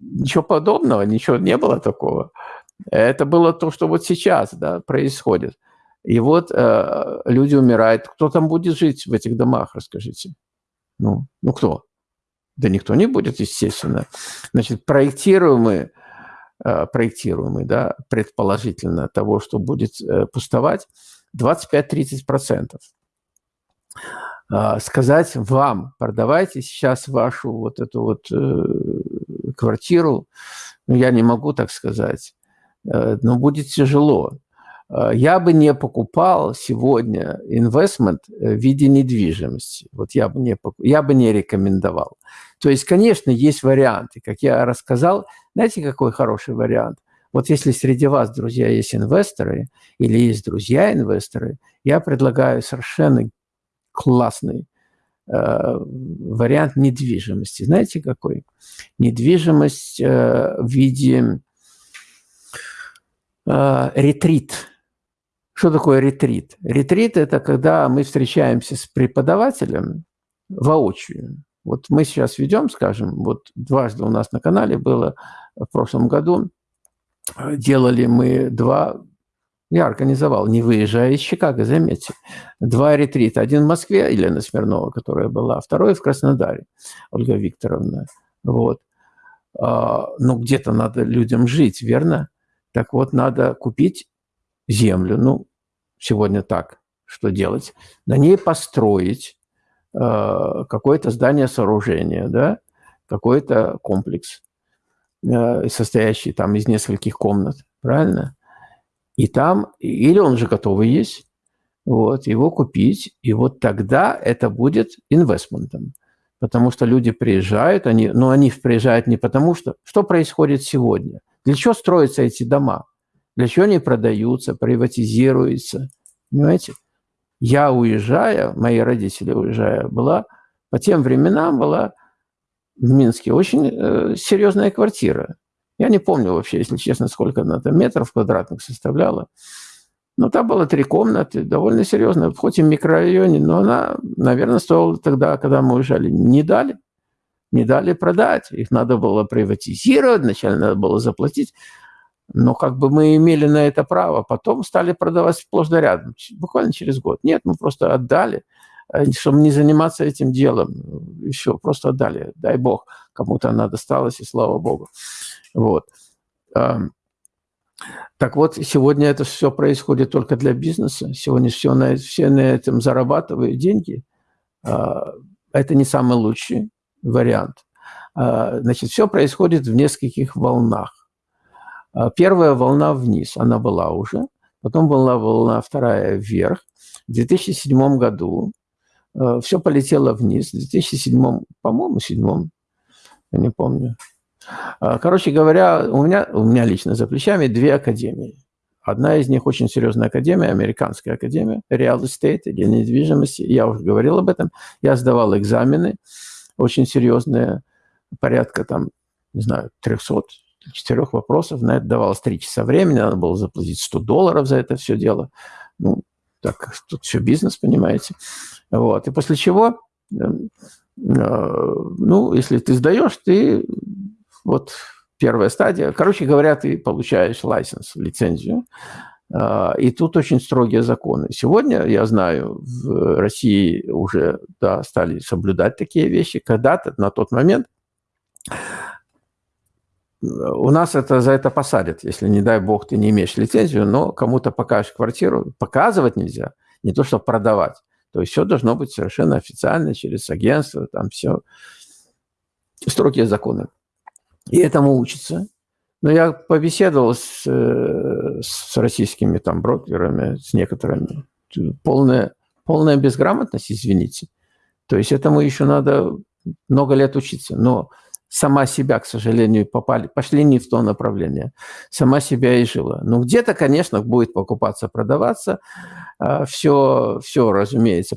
Ничего подобного, ничего не было такого. Это было то, что вот сейчас да, происходит. И вот э, люди умирают. Кто там будет жить в этих домах, расскажите? Ну, ну кто? Да никто не будет, естественно. Значит, проектируемый, э, проектируемый, да, предположительно того, что будет э, пустовать, 25-30%. Э, сказать вам, продавайте сейчас вашу вот эту вот э, квартиру, ну, я не могу так сказать, но будет тяжело. Э, я бы не покупал сегодня инвестмент в виде недвижимости. Вот я бы не, я бы не рекомендовал. То есть, конечно, есть варианты. Как я рассказал, знаете, какой хороший вариант? Вот если среди вас, друзья, есть инвесторы или есть друзья-инвесторы, я предлагаю совершенно классный э, вариант недвижимости. Знаете, какой? Недвижимость э, в виде э, ретрит. Что такое ретрит? Ретрит – это когда мы встречаемся с преподавателем воочию. Вот мы сейчас ведем, скажем, вот дважды у нас на канале было в прошлом году, делали мы два, я организовал, не выезжая из Чикаго, заметьте, два ретрита. Один в Москве, Елена Смирнова, которая была, второй в Краснодаре, Ольга Викторовна. Вот. А, ну, где-то надо людям жить, верно? Так вот, надо купить землю, ну, сегодня так, что делать? На ней построить э, какое-то здание, сооружение, да, какой-то комплекс, э, состоящий там из нескольких комнат, правильно? И там, или он же готовый есть, вот, его купить, и вот тогда это будет инвестментом. Потому что люди приезжают, они, но они приезжают не потому, что... Что происходит сегодня? Для чего строятся эти дома? Для чего они продаются, приватизируются? Понимаете? Я уезжая, мои родители уезжая, была по тем временам была в Минске очень э, серьезная квартира. Я не помню вообще, если честно, сколько она там метров квадратных составляла. Но там было три комнаты, довольно серьезная, хоть и в микрорайоне, но она, наверное, стоила тогда, когда мы уезжали. Не дали. Не дали продать. Их надо было приватизировать, вначале надо было заплатить. Но как бы мы имели на это право. Потом стали продавать сплошь рядом, буквально через год. Нет, мы просто отдали, э, чтобы не заниматься этим делом. Еще просто отдали. Дай бог, кому-то она досталась, и слава богу. Вот. Так вот, сегодня это все происходит только для бизнеса. Сегодня все на, все на этом зарабатывают деньги. А, это не самый лучший вариант. А, значит, все происходит в нескольких волнах. А, первая волна вниз, она была уже. Потом была волна вторая вверх. В 2007 году э, все полетело вниз. В 2007, по-моему, седьмом, я не помню. А, короче говоря, у меня, у меня лично за плечами две академии. Одна из них очень серьезная академия, американская академия, real estate или недвижимости. Я уже говорил об этом. Я сдавал экзамены, очень серьезные, порядка там, не знаю, 300 четырех вопросов. На это давалось три часа времени, надо было заплатить 100 долларов за это все дело. Ну, так, тут все бизнес, понимаете. Вот. И после чего, э, э, ну, если ты сдаешь, ты вот первая стадия. Короче говоря, ты получаешь лайсенс, лицензию. Э, и тут очень строгие законы. Сегодня, я знаю, в России уже да, стали соблюдать такие вещи. Когда-то, на тот момент, у нас это за это посадят, если, не дай бог, ты не имеешь лицензию, но кому-то покажешь квартиру. Показывать нельзя, не то, что продавать. То есть все должно быть совершенно официально, через агентство, там все. Строгие законы. И этому учатся. Но я побеседовал с, э, с российскими там брокерами, с некоторыми. Полная, полная безграмотность, извините. То есть этому еще надо много лет учиться. Но сама себя, к сожалению, попали, пошли не в то направление. Сама себя и жила. Ну, где-то, конечно, будет покупаться, продаваться. Все, а, все, разумеется.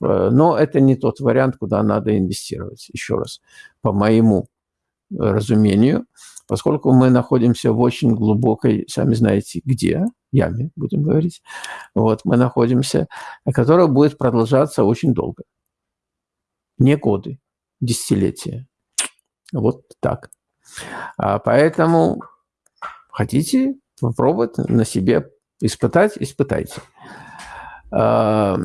Но это не тот вариант, куда надо инвестировать. Еще раз, по моему разумению, поскольку мы находимся в очень глубокой, сами знаете, где, яме, будем говорить, вот, мы находимся, которая будет продолжаться очень долго. Не годы, десятилетия. Вот так. А поэтому хотите попробовать на себе испытать, испытайте. А,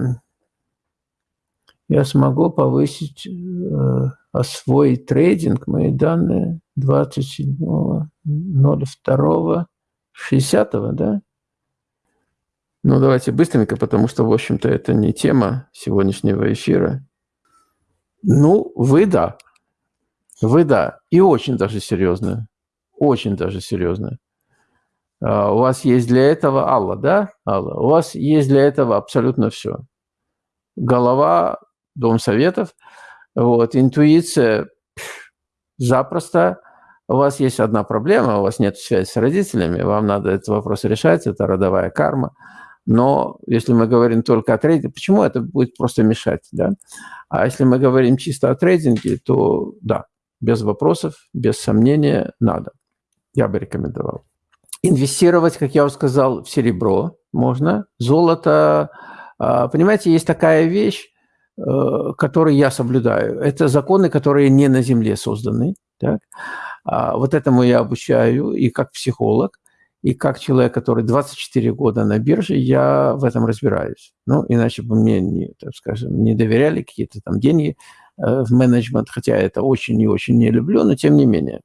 я смогу повысить, э, освоить трейдинг, мои данные 27.02.60, да? Ну, давайте быстренько, потому что, в общем-то, это не тема сегодняшнего эфира. Ну, вы да. Вы да, и очень даже серьезно. Очень даже серьезно. А, у вас есть для этого, Алла, да, Алла, у вас есть для этого абсолютно все. Голова, дом советов, вот, интуиция запросто. У вас есть одна проблема, у вас нет связи с родителями, вам надо этот вопрос решать, это родовая карма. Но если мы говорим только о трейдинге, почему это будет просто мешать, да? А если мы говорим чисто о трейдинге, то да, без вопросов, без сомнения, надо. Я бы рекомендовал. Инвестировать, как я уже сказал, в серебро можно. Золото, а, понимаете, есть такая вещь, э, которую я соблюдаю. Это законы, которые не на Земле созданы. Так? А, вот этому я обучаю и как психолог, и как человек, который 24 года на бирже, я в этом разбираюсь. Ну, иначе бы мне, не, так скажем, не доверяли какие-то там деньги в менеджмент, хотя это очень и очень не люблю, но тем не менее.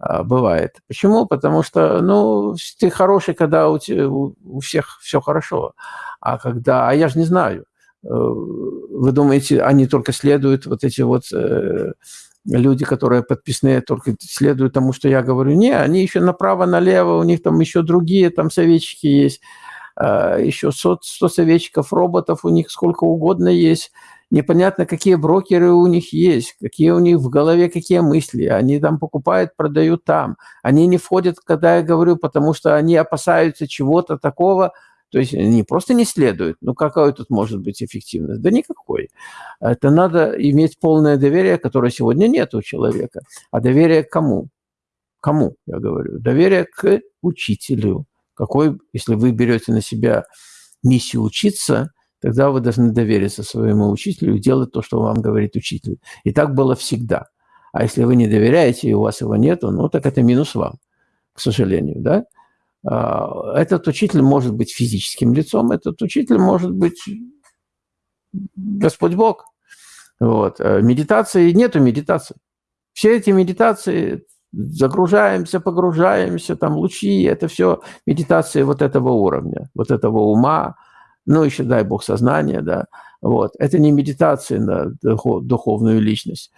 А, бывает. Почему? Потому что, ну, ты хороший, когда у, у всех все хорошо. А когда, а я же не знаю. Э, вы думаете, они только следуют, вот эти вот э, люди, которые подписные, только следуют тому, что я говорю? Не, они еще направо-налево, у них там еще другие там советчики есть, еще 100, 100 советчиков, роботов у них сколько угодно есть непонятно, какие брокеры у них есть, какие у них в голове, какие мысли. Они там покупают, продают там. Они не входят, когда я говорю, потому что они опасаются чего-то такого, то есть они просто не следуют. Ну, какая тут может быть эффективность? Да никакой. Это надо иметь полное доверие, которое сегодня нет у человека. А доверие кому? Кому, я говорю? Доверие к учителю. Какой, если вы берете на себя миссию учиться – тогда вы должны довериться своему учителю и делать то, что вам говорит учитель. И так было всегда. А если вы не доверяете, и у вас его нету, ну, так это минус вам, к сожалению, да? А, этот учитель может быть физическим лицом, этот учитель может быть Господь Бог. Вот. А медитации нету медитации. Все эти медитации загружаемся, погружаемся, там лучи, это все медитации вот этого уровня, вот этого ума, ну, еще, дай бог, сознание, да, вот. Это не медитация на духовную личность.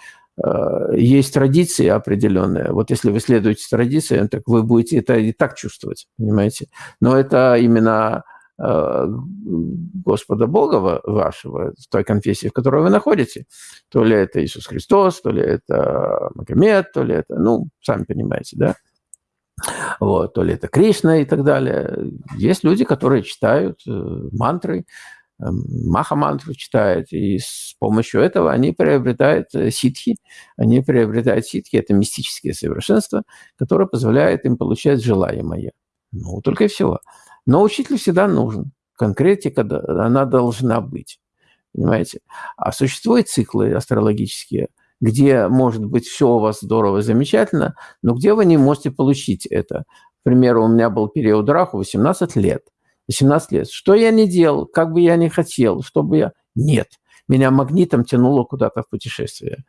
Э, есть традиции определенные. Вот если вы следуете традициям, так вы будете это и так чувствовать, понимаете? Но это именно э, Господа Бога вашего, в той конфессии, в которой вы находите. То ли это Иисус Христос, то ли это Магомед, то ли это, ну, сами понимаете, да? Вот, то ли это Кришна и так далее. Есть люди, которые читают э, мантры, э, маха-мантру читают, и с помощью этого они приобретают э, ситхи. Они приобретают ситхи, это мистические совершенства, которое позволяет им получать желаемое. Ну, только и всего. Но учитель всегда нужен. Конкретика, она должна быть. Понимаете? А существуют циклы астрологические – где может быть все у вас здорово, замечательно, но где вы не можете получить это. К примеру, у меня был период раху 18 лет. 18 лет. Что я не делал, как бы я ни хотел, чтобы я... Нет. Меня магнитом тянуло куда-то в путешествие.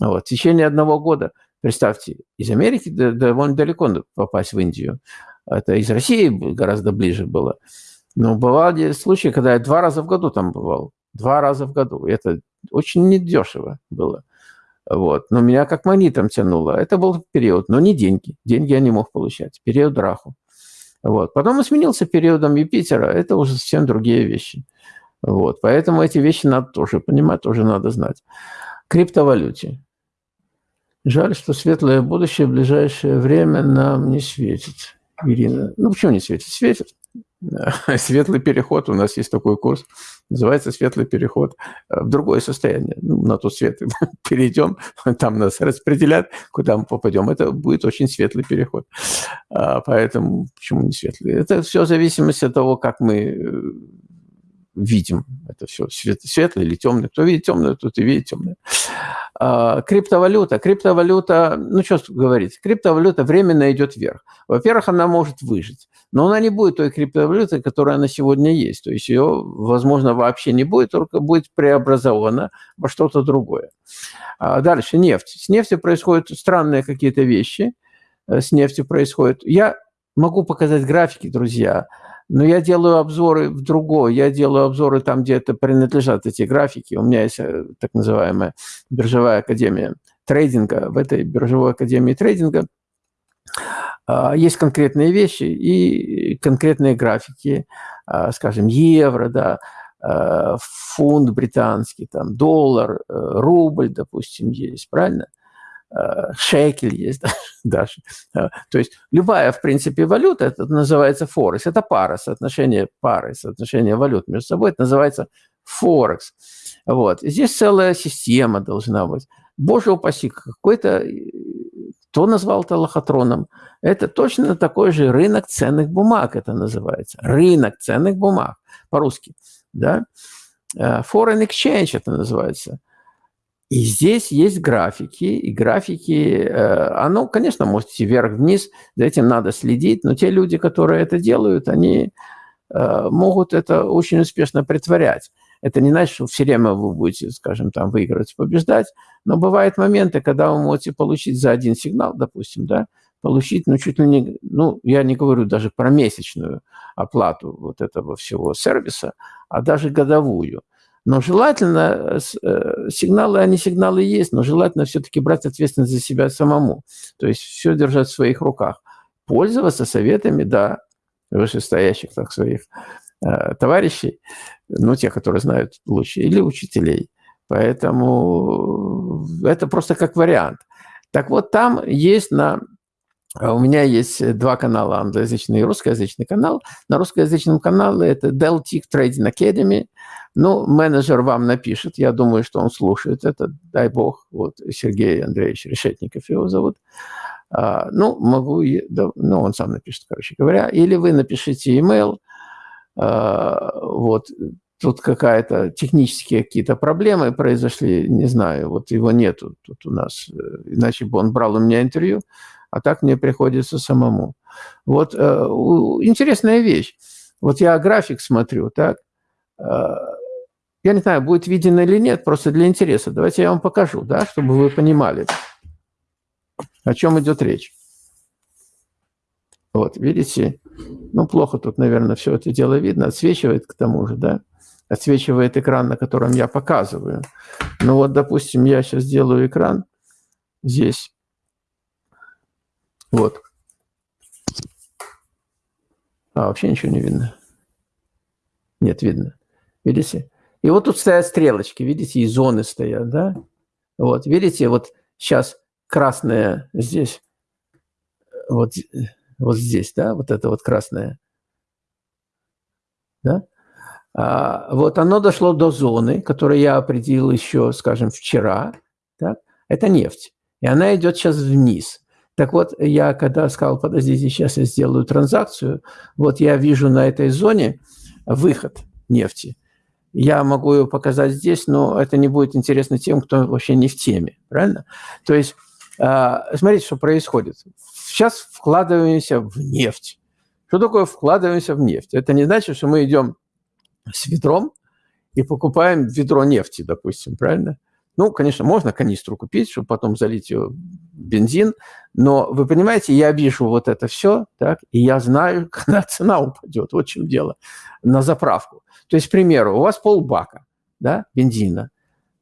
Вот. В течение одного года, представьте, из Америки довольно далеко попасть в Индию. Это из России гораздо ближе было. Но бывали случаи, когда я два раза в году там бывал. Два раза в году. Это очень недешево было. Вот. Но меня как магнитом тянуло. Это был период, но не деньги. Деньги я не мог получать. Период Раху. Вот. Потом он сменился периодом Юпитера. Это уже совсем другие вещи. Вот. Поэтому эти вещи надо тоже понимать, тоже надо знать. Криптовалюте. Жаль, что светлое будущее в ближайшее время нам не светит. Ирина. Ну, почему не светит? Светит. Светлый переход, у нас есть такой курс, называется «Светлый переход в другое состояние». Ну, на тот свет перейдем, там нас распределят, куда мы попадем. Это будет очень светлый переход. А, поэтому почему не светлый? Это все в зависимости от того, как мы э, видим это все, свет, или темный. Кто видит темное, тот и видит темное. А, криптовалюта. Криптовалюта, ну что говорить, криптовалюта временно идет вверх. Во-первых, она может выжить, но она не будет той криптовалютой, которая она сегодня есть. То есть ее, возможно, вообще не будет, только будет преобразована во что-то другое. А дальше нефть. С нефтью происходят странные какие-то вещи. Э, с нефтью происходят. Я могу показать графики, друзья, но я делаю обзоры в другое. Я делаю обзоры там, где это принадлежат эти графики. У меня есть э, так называемая биржевая академия трейдинга. В этой биржевой академии трейдинга а, есть конкретные вещи и конкретные графики, а, скажем, евро, да, а, фунт британский, там, доллар, э, рубль, допустим, есть, правильно? Шекель есть даже. То есть любая, в принципе, валюта, это называется Форекс. Это пара, соотношение пары, соотношение валют между собой, это называется Форекс. Вот. Здесь целая система должна быть. Боже упаси, какой-то кто назвал это лохотроном? Это точно такой же рынок ценных бумаг, это называется. Рынок ценных бумаг по-русски. Да? Э, foreign exchange это называется. И здесь есть графики, и графики, э, оно, конечно, может идти вверх-вниз, за этим надо следить, но те люди, которые это делают, они э, могут это очень успешно притворять. Это не значит, что все время вы будете, скажем, там выигрывать, побеждать, но бывают моменты, когда вы можете получить за один сигнал, допустим, да, получить, ну, чуть ли не, ну, я не говорю даже про месячную оплату вот этого всего сервиса, а даже годовую. Но желательно, э, сигналы, они сигналы есть, но желательно все-таки брать ответственность за себя самому. То есть все держать в своих руках. Пользоваться советами, да, вышестоящих, так, своих э, товарищей, ну, те, которые знают лучше, или учителей. Поэтому это просто как вариант. Так вот, там есть на... У меня есть два канала, англоязычный и русскоязычный канал. На русскоязычном канале это Deltic Trading Academy. Ну, менеджер вам напишет, я думаю, что он слушает это, дай бог. Вот Сергей Андреевич Решетников его зовут. А, ну, могу, ну, он сам напишет, короче говоря. Или вы напишите email, а, вот, тут какая-то технические какие-то проблемы произошли, не знаю, вот его нету тут у нас, э, иначе бы он брал у меня интервью, а так мне приходится самому. Вот э, интересная вещь. Вот я график смотрю, так, э, я не знаю, будет виден или нет, просто для интереса. Давайте я вам покажу, да, чтобы вы понимали, о чем идет речь. Вот, видите, ну, плохо тут, наверное, все это дело видно, отсвечивает к тому же, да отсвечивает экран, на котором я показываю. Ну вот, допустим, я сейчас сделаю экран здесь. Вот. А, вообще ничего не видно. Нет, видно. Видите? И вот тут стоят стрелочки, видите, и зоны стоят, да? Вот, видите, вот сейчас красная здесь, вот, вот здесь, да, вот это вот красное, да? А, вот оно дошло до зоны, которую я определил еще, скажем, вчера. Так? Это нефть. И она идет сейчас вниз. Так вот, я когда сказал, подождите, сейчас я сделаю транзакцию, вот я вижу на этой зоне выход нефти. Я могу ее показать здесь, но это не будет интересно тем, кто вообще не в теме, правильно? То есть, а, смотрите, что происходит. Сейчас вкладываемся в нефть. Что такое вкладываемся в нефть? Это не значит, что мы идем с ведром и покупаем ведро нефти, допустим, правильно? Ну, конечно, можно канистру купить, чтобы потом залить ее бензин, но вы понимаете, я вижу вот это все, так, и я знаю, когда цена упадет, вот в чем дело, на заправку. То есть, к примеру, у вас полбака да, бензина.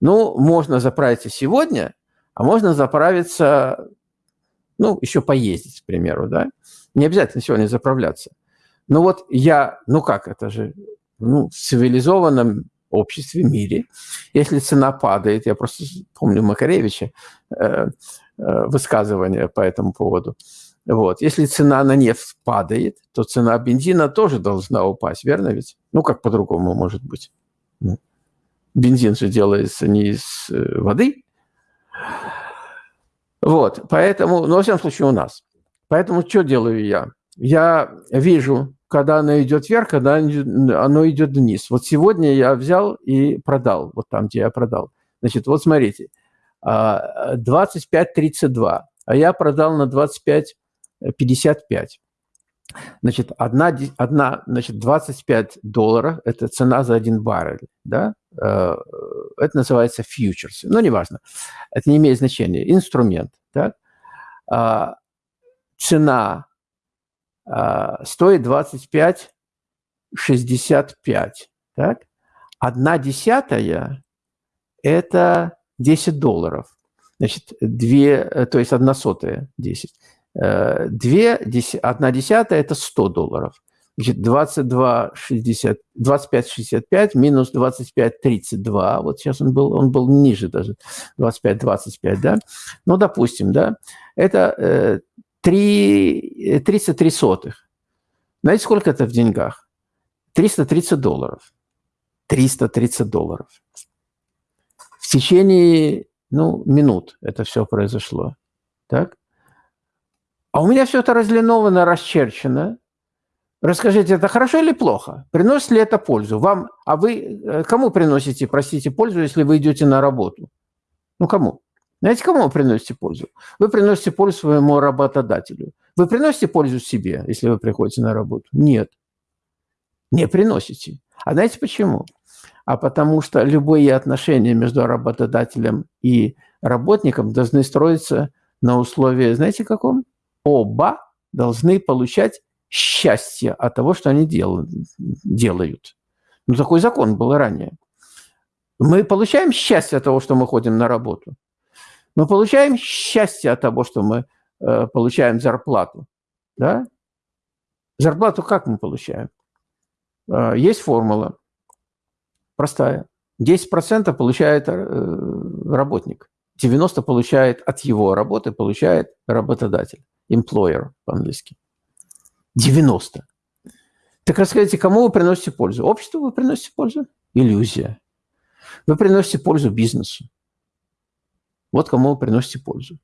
Ну, можно заправиться сегодня, а можно заправиться, ну, еще поездить, к примеру, да. Не обязательно сегодня заправляться. Ну вот я, ну как, это же ну, в цивилизованном обществе, мире, если цена падает, я просто помню Макаревича э, э, высказывание по этому поводу, вот. Если цена на нефть падает, то цена бензина тоже должна упасть, верно ведь? Ну, как по-другому может быть? Ну, бензин же делается не из э, воды. Вот, поэтому, ну, во всяком случае, у нас. Поэтому что делаю я? Я вижу когда оно идет вверх, когда оно идет вниз. Вот сегодня я взял и продал, вот там, где я продал. Значит, вот смотрите, 25.32, а, а я продал на 25.55. Значит, одна, одна, значит, 25 долларов – это цена за один баррель, да? Э, это называется фьючерс. Ну, неважно, это не имеет значения. Инструмент, так? А, цена стоит 25,65. Так? Одна десятая – это 10 долларов. Значит, две, то есть одна сотая – 10. 2, 1 десятая – это 100 долларов. Значит, 22, 60, 25, 65 минус 25, 32. Вот сейчас он был, он был ниже даже, 25, 25, да? Ну, допустим, да? Это э, 3, 33 сотых. Знаете, сколько это в деньгах? 330 долларов. 330 долларов. В течение, ну, минут это все произошло. Так? А у меня все это разлиновано, расчерчено. Расскажите, это хорошо или плохо? Приносит ли это пользу? Вам, а вы э, кому приносите, простите, пользу, если вы идете на работу? Ну, кому? Знаете, кому вы приносите пользу? Вы приносите пользу своему работодателю. Вы приносите пользу себе, если вы приходите на работу? Нет. Не приносите. А знаете почему? А потому что любые отношения между работодателем и работником должны строиться на условии, знаете, каком? Оба должны получать счастье от того, что они делают. Ну, такой закон был ранее. Мы получаем счастье от того, что мы ходим на работу. Мы получаем счастье от того, что мы э, получаем зарплату. Да? Зарплату как мы получаем? Э, есть формула простая. 10% получает э, работник, 90% получает от его работы, получает работодатель, employer по-английски. 90. Так расскажите, кому вы приносите пользу? Обществу вы приносите пользу? Иллюзия. Вы приносите пользу бизнесу. Вот кому вы приносите пользу.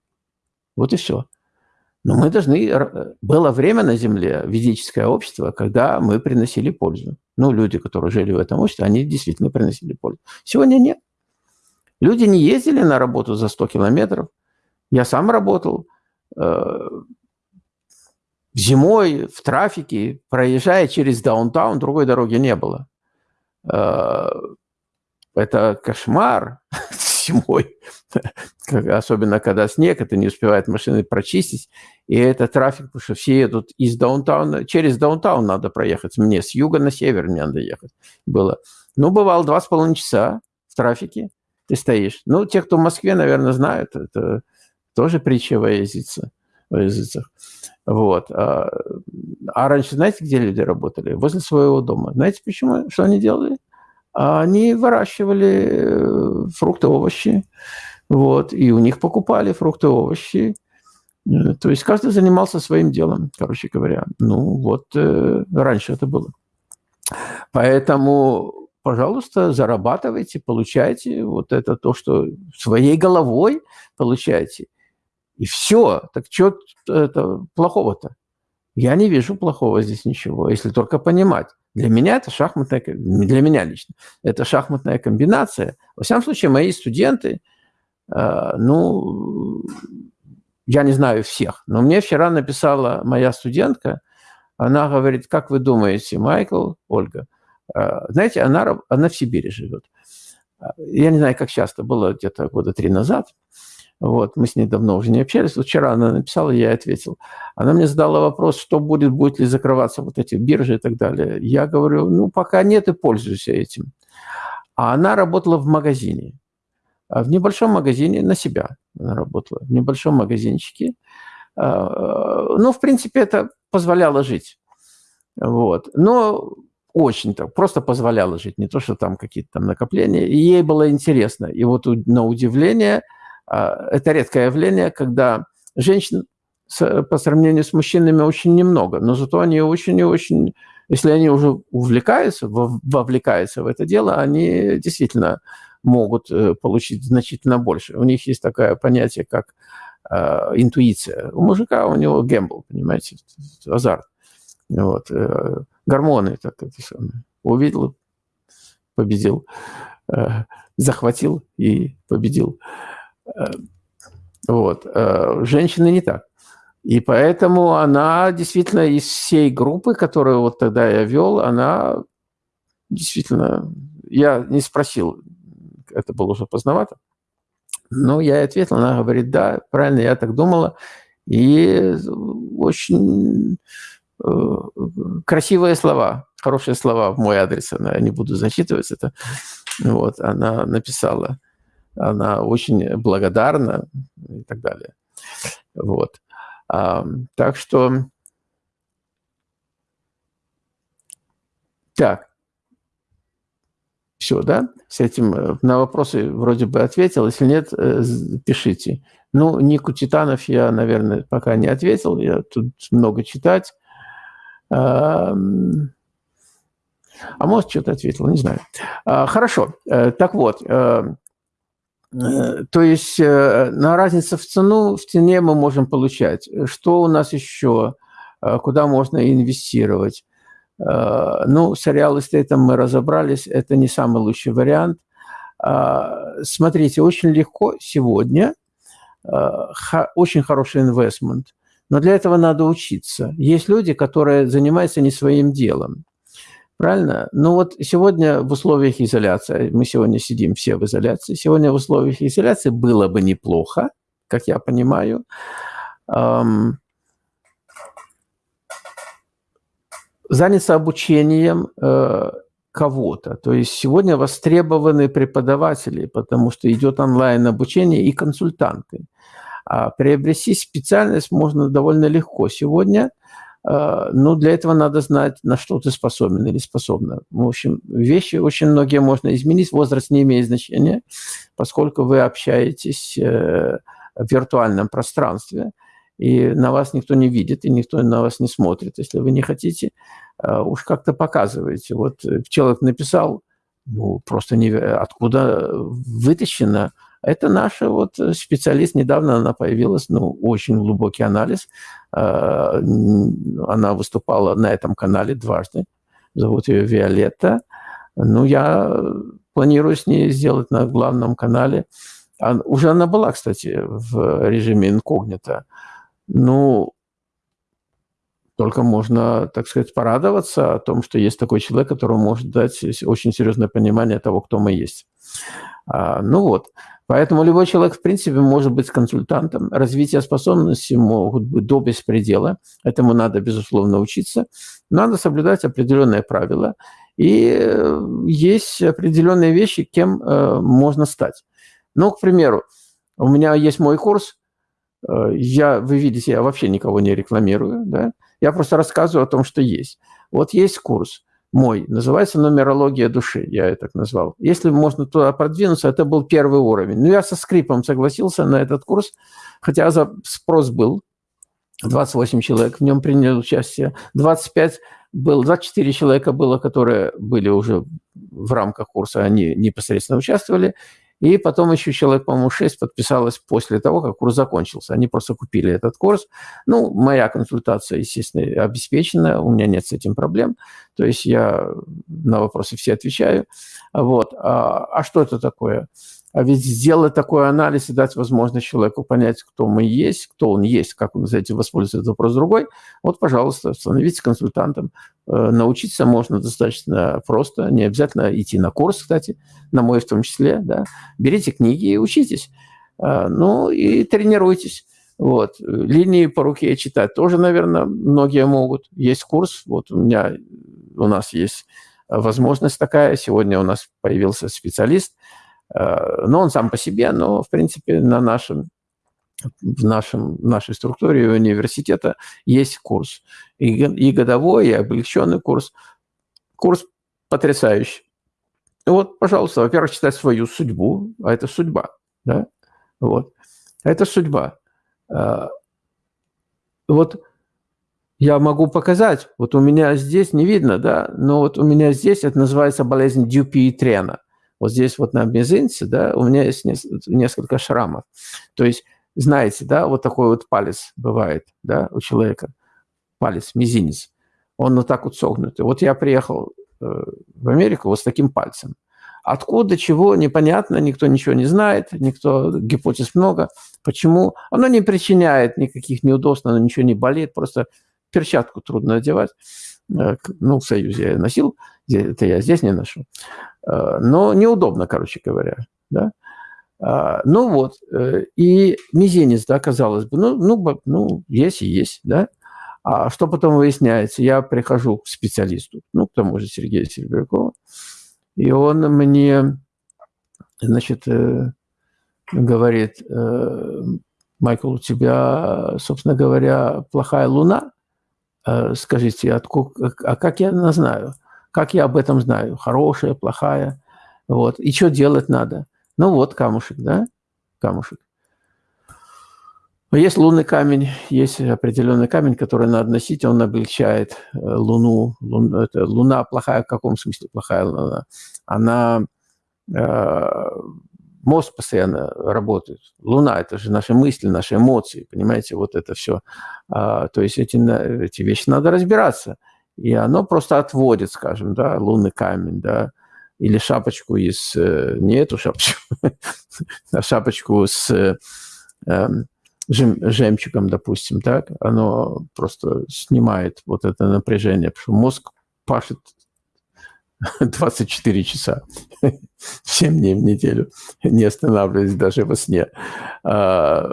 Вот и все. Но мы должны... Было время на Земле, ведическое общество, когда мы приносили пользу. Ну, люди, которые жили в этом обществе, они действительно приносили пользу. Сегодня нет. Люди не ездили на работу за 100 километров. Я сам работал. Э, зимой в трафике, проезжая через даунтаун, другой дороги не было. Э, это кошмар зимой, особенно когда снег, это не успевает машины прочистить, и это трафик, потому что все едут из даунтауна, через даунтаун надо проехать, мне с юга на север мне надо ехать было. Ну, бывало два с половиной часа в трафике ты стоишь. Ну, те, кто в Москве, наверное, знают, это тоже притча во языцах. Во языцах. Вот. А, а раньше, знаете, где люди работали? Возле своего дома. Знаете, почему? Что они делали? Они выращивали э, фрукты, овощи. Вот. И у них покупали фрукты, овощи. Э, то есть каждый занимался своим делом, короче говоря. Ну, вот э, раньше это было. Поэтому, пожалуйста, зарабатывайте, получайте вот это то, что своей головой получаете. И все. Так что это плохого-то? Я не вижу плохого здесь ничего, если только понимать. Для меня это шахматная, для меня лично, это шахматная комбинация. Во всяком случае, мои студенты, э, ну, я не знаю всех, но мне вчера написала моя студентка, она говорит, как вы думаете, Майкл, Ольга, э, знаете, она, она в Сибири живет. Я не знаю, как часто, было где-то года три назад. Вот, мы с ней давно уже не общались. Вот вчера она написала, я ответил. Она мне задала вопрос, что будет, будет ли закрываться вот эти биржи и так далее. Я говорю, ну, пока нет и пользуйся этим. А она работала в магазине. А в небольшом магазине на себя она работала. В небольшом магазинчике. А, ну, в принципе, это позволяло жить. Вот. Но очень так, просто позволяло жить, не то, что там какие-то там накопления. И ей было интересно. И вот на удивление – это редкое явление, когда женщин по сравнению с мужчинами очень немного, но зато они очень и очень, если они уже увлекаются, вовлекаются в это дело, они действительно могут э, получить значительно больше. У них есть такое понятие, как э, интуиция. У мужика у него гембл, понимаете, азарт. Вот. Э, гормоны, так это самое. Увидел, победил. Э, захватил и победил. Э, вот. Э, женщины не так. И поэтому она действительно из всей группы, которую вот тогда я вел, она действительно... Я не спросил, это было уже поздновато, но я ответил, она говорит, да, правильно, я так думала. И очень э, красивые слова, хорошие слова в мой адрес, она не буду зачитывать это. Вот, она написала она очень благодарна и так далее. Вот. Так что... Так. Все, да? С этим э, на вопросы вроде бы ответил. Если нет, э, пишите. Ну, Нику Титанов я, наверное, пока не ответил. Я тут много читать. А может, что-то ответил, не знаю. А, хорошо. Э, так вот, то есть на разницу в цену, в цене мы можем получать. Что у нас еще? Куда можно инвестировать? Э, ну, с эстейтом мы разобрались, это не самый лучший вариант. Э, смотрите, очень легко сегодня, э, очень хороший инвестмент, но для этого надо учиться. Есть люди, которые занимаются не своим делом. Правильно? Ну вот сегодня в условиях изоляции, мы сегодня сидим все в изоляции, сегодня в условиях изоляции было бы неплохо, как я понимаю, эм, заняться обучением э, кого-то. То есть сегодня востребованы преподаватели, потому что идет онлайн-обучение и консультанты. А приобрести специальность можно довольно легко сегодня, э, но для этого надо знать, на что ты способен или способна. В общем, вещи очень многие можно изменить, возраст не имеет значения, поскольку вы общаетесь э, в виртуальном пространстве – и на вас никто не видит, и никто на вас не смотрит. Если вы не хотите, э, уж как-то показываете. Вот э, человек написал, ну, просто не, откуда вытащено. Это наша вот специалист, недавно она появилась, ну, очень глубокий анализ. Э, она выступала на этом канале дважды. Зовут ее Виолетта. Ну, я планирую с ней сделать на главном канале. Уже она была, кстати, в режиме инкогнито. Ну, только можно, так сказать, порадоваться о том, что есть такой человек, который может дать очень серьезное понимание того, кто мы есть. А, ну вот, поэтому любой человек, в принципе, может быть консультантом. Развитие способностей могут быть до беспредела. Этому надо, безусловно, учиться. Надо соблюдать определенные правила. И э, есть определенные вещи, кем э, можно стать. Ну, к примеру, у меня есть мой курс – Э, я, вы видите, я вообще никого не рекламирую, да? Я просто рассказываю о том, что есть. Вот есть курс мой, называется «Нумерология души», я это так назвал. Если можно туда продвинуться, это был первый уровень. Но я со скрипом согласился на этот курс, хотя спрос был. 28 человек в нем приняли участие. 25 был, 24 человека было, которые были уже в рамках курса, они непосредственно участвовали. И потом еще человек, по-моему, 6 подписалось после того, как курс закончился. Они просто купили этот курс. Ну, моя консультация, естественно, обеспечена, у меня нет с этим проблем. То есть я на вопросы все отвечаю. Вот. А, а что это такое? А ведь сделать такой анализ и дать возможность человеку понять, кто мы есть, кто он есть, как он за этим воспользуется, вопрос другой. Вот, пожалуйста, становитесь консультантом. Э, научиться можно достаточно просто, не обязательно идти на курс, кстати, на мой в том числе. Да. Берите книги и учитесь. Э, ну и тренируйтесь. Вот. Линии по руке читать тоже, наверное, многие могут. Есть курс, вот у меня, у нас есть возможность такая. Сегодня у нас появился специалист – но он сам по себе, но, в принципе, на нашем, в нашем, нашей структуре университета есть курс. И, и годовой, и облегченный курс. Курс потрясающий. Вот, пожалуйста, во-первых, читать свою судьбу, а это судьба, да, вот. Это судьба. Э, вот я могу показать, вот у меня здесь не видно, да, но вот у меня здесь это называется болезнь Дюпи-Трена – вот здесь вот на мизинце, да, у меня есть несколько шрамов. То есть, знаете, да, вот такой вот палец бывает, да, у человека, палец, мизинец. Он вот так вот согнутый. Вот я приехал э, в Америку вот с таким пальцем. Откуда, чего, непонятно, никто ничего не знает, никто, гипотез много. Почему? Оно не причиняет никаких неудобств, оно ничего не болит, просто перчатку трудно одевать. Э, ну, в Союзе я носил, это я здесь не ношу. Э, но неудобно, короче говоря, да. А, ну вот, э, и мизинец, да, казалось бы, ну, ну, ну, есть и есть, да. А что потом выясняется? Я прихожу к специалисту, ну, к тому же Сергею Серебрякову, и он мне, значит, э, говорит, Майкл, у тебя, собственно говоря, плохая луна? Скажите, откуда, а как я знаю? Как я об этом знаю? Хорошая, плохая? Вот. И что делать надо? Ну вот камушек, да? Камушек. Есть лунный камень, есть определенный камень, который надо носить, он облегчает э, Луну. Лун, это, луна плохая, в каком смысле плохая Луна? Она э, мозг постоянно работает. Луна – это же наши мысли, наши эмоции, понимаете, вот это все. А, то есть эти, эти вещи надо разбираться. И оно просто отводит, скажем, да, лунный камень, да, или шапочку из, э, не эту шапочку, а шапочку с э, жем, жемчугом, допустим, так, оно просто снимает вот это напряжение, потому что мозг пашет 24 часа, 7 дней в неделю, не останавливаясь даже во сне. А,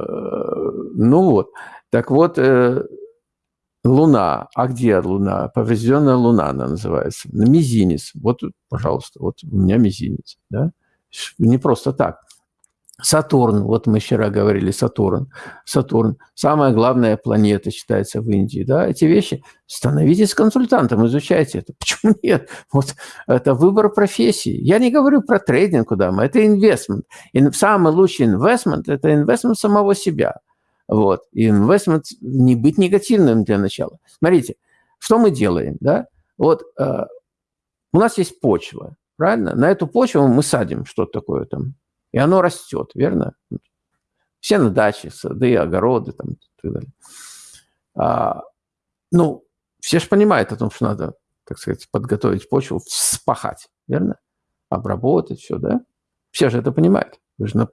ну вот, так вот, э, Луна. А где Луна? Поврежденная Луна она называется. Мизинец. Вот, пожалуйста, вот у меня мизинец. Да? Не просто так. Сатурн, вот мы вчера говорили, Сатурн. Сатурн, самая главная планета считается в Индии. Да? Эти вещи, становитесь консультантом, изучайте это. Почему нет? Вот это выбор профессии. Я не говорю про трейдинг, куда мы, это инвестмент. Самый лучший инвестмент – это инвестмент самого себя. Вот. И инвестмент не быть негативным для начала. Смотрите, что мы делаем, да? Вот э, у нас есть почва, правильно? На эту почву мы садим что-то такое там, и оно растет, верно? Все на даче, сады, огороды там, и так далее. А, ну, все же понимают о том, что надо, так сказать, подготовить почву, вспахать, верно? Обработать все, да? Все же это понимают. Вы же на...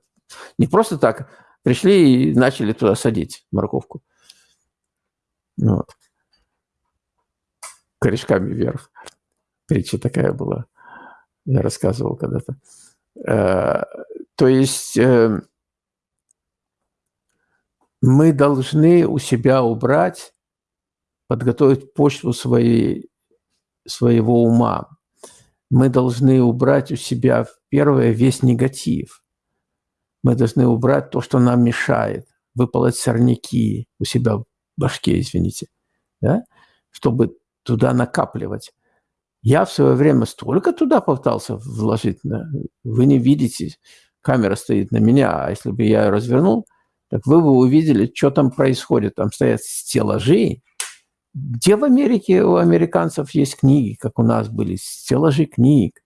не просто так пришли и начали туда садить морковку. Вот. Корешками вверх. Притча такая была. Я рассказывал когда-то. Э, то есть э, мы должны у себя убрать, подготовить почву своей, своего ума. Мы должны убрать у себя, первое, весь негатив. Мы должны убрать то, что нам мешает, выполоть сорняки у себя в башке, извините, да? чтобы туда накапливать. Я в свое время столько туда пытался вложить. Да? Вы не видите, камера стоит на меня, а если бы я ее развернул, так вы бы увидели, что там происходит. Там стоят стеллажи. Где в Америке у американцев есть книги, как у нас были? Стеллажи книг.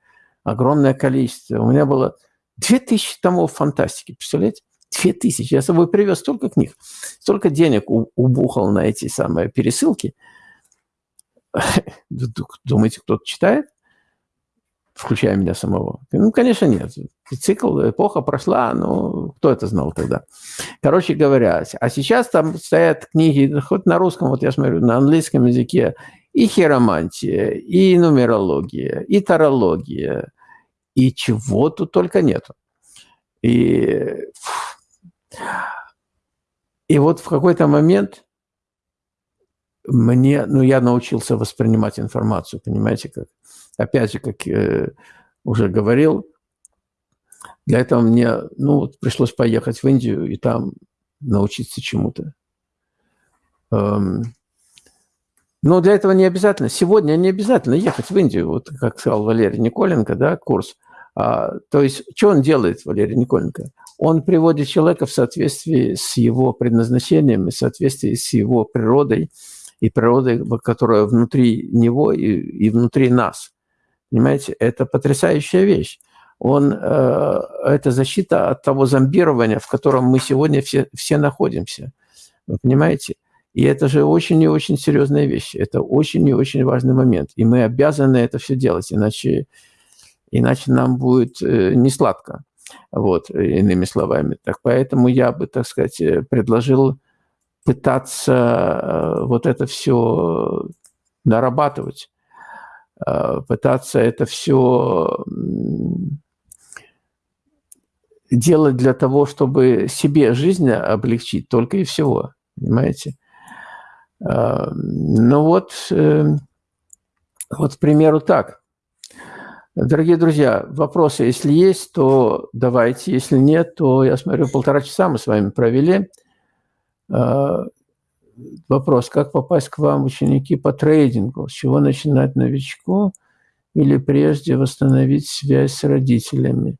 Огромное количество. У меня было 2000 томов фантастики, представляете? 2000. Я с собой привез столько книг, столько денег убухал на эти самые пересылки. Думаете, кто-то читает? включая меня самого? Ну, конечно, нет. Цикл, эпоха прошла, но кто это знал тогда? Короче говоря, а сейчас там стоят книги, хоть на русском, вот я смотрю, на английском языке, и хиромантия, и нумерология, и тарология, и чего тут только нету. И, и вот в какой-то момент мне, ну, я научился воспринимать информацию, понимаете, как опять же, как э, уже говорил, для этого мне ну, вот пришлось поехать в Индию и там научиться чему-то. Эм, но для этого не обязательно, сегодня не обязательно ехать в Индию, вот как сказал Валерий Николенко, да, курс. А, то есть, что он делает, Валерий Николенко? Он приводит человека в соответствии с его предназначением, в соответствии с его природой, и природой, которая внутри него и, и внутри нас. Понимаете, это потрясающая вещь. Он, э, это защита от того зомбирования, в котором мы сегодня все, все находимся. Вы понимаете? И это же очень и очень серьезная вещь. Это очень и очень важный момент. И мы обязаны это все делать, иначе, иначе нам будет э, не сладко. Вот, иными словами. Так поэтому я бы, так сказать, э, предложил пытаться э, вот это все нарабатывать. Э, пытаться это все делать для того, чтобы себе жизнь облегчить, только и всего, понимаете? Э, ну вот, э, вот, к примеру, так. Дорогие друзья, вопросы, если есть, то давайте. Если нет, то, я смотрю, полтора часа мы с вами провели. Вопрос, как попасть к вам ученики по трейдингу? С чего начинать новичку? Или прежде восстановить связь с родителями?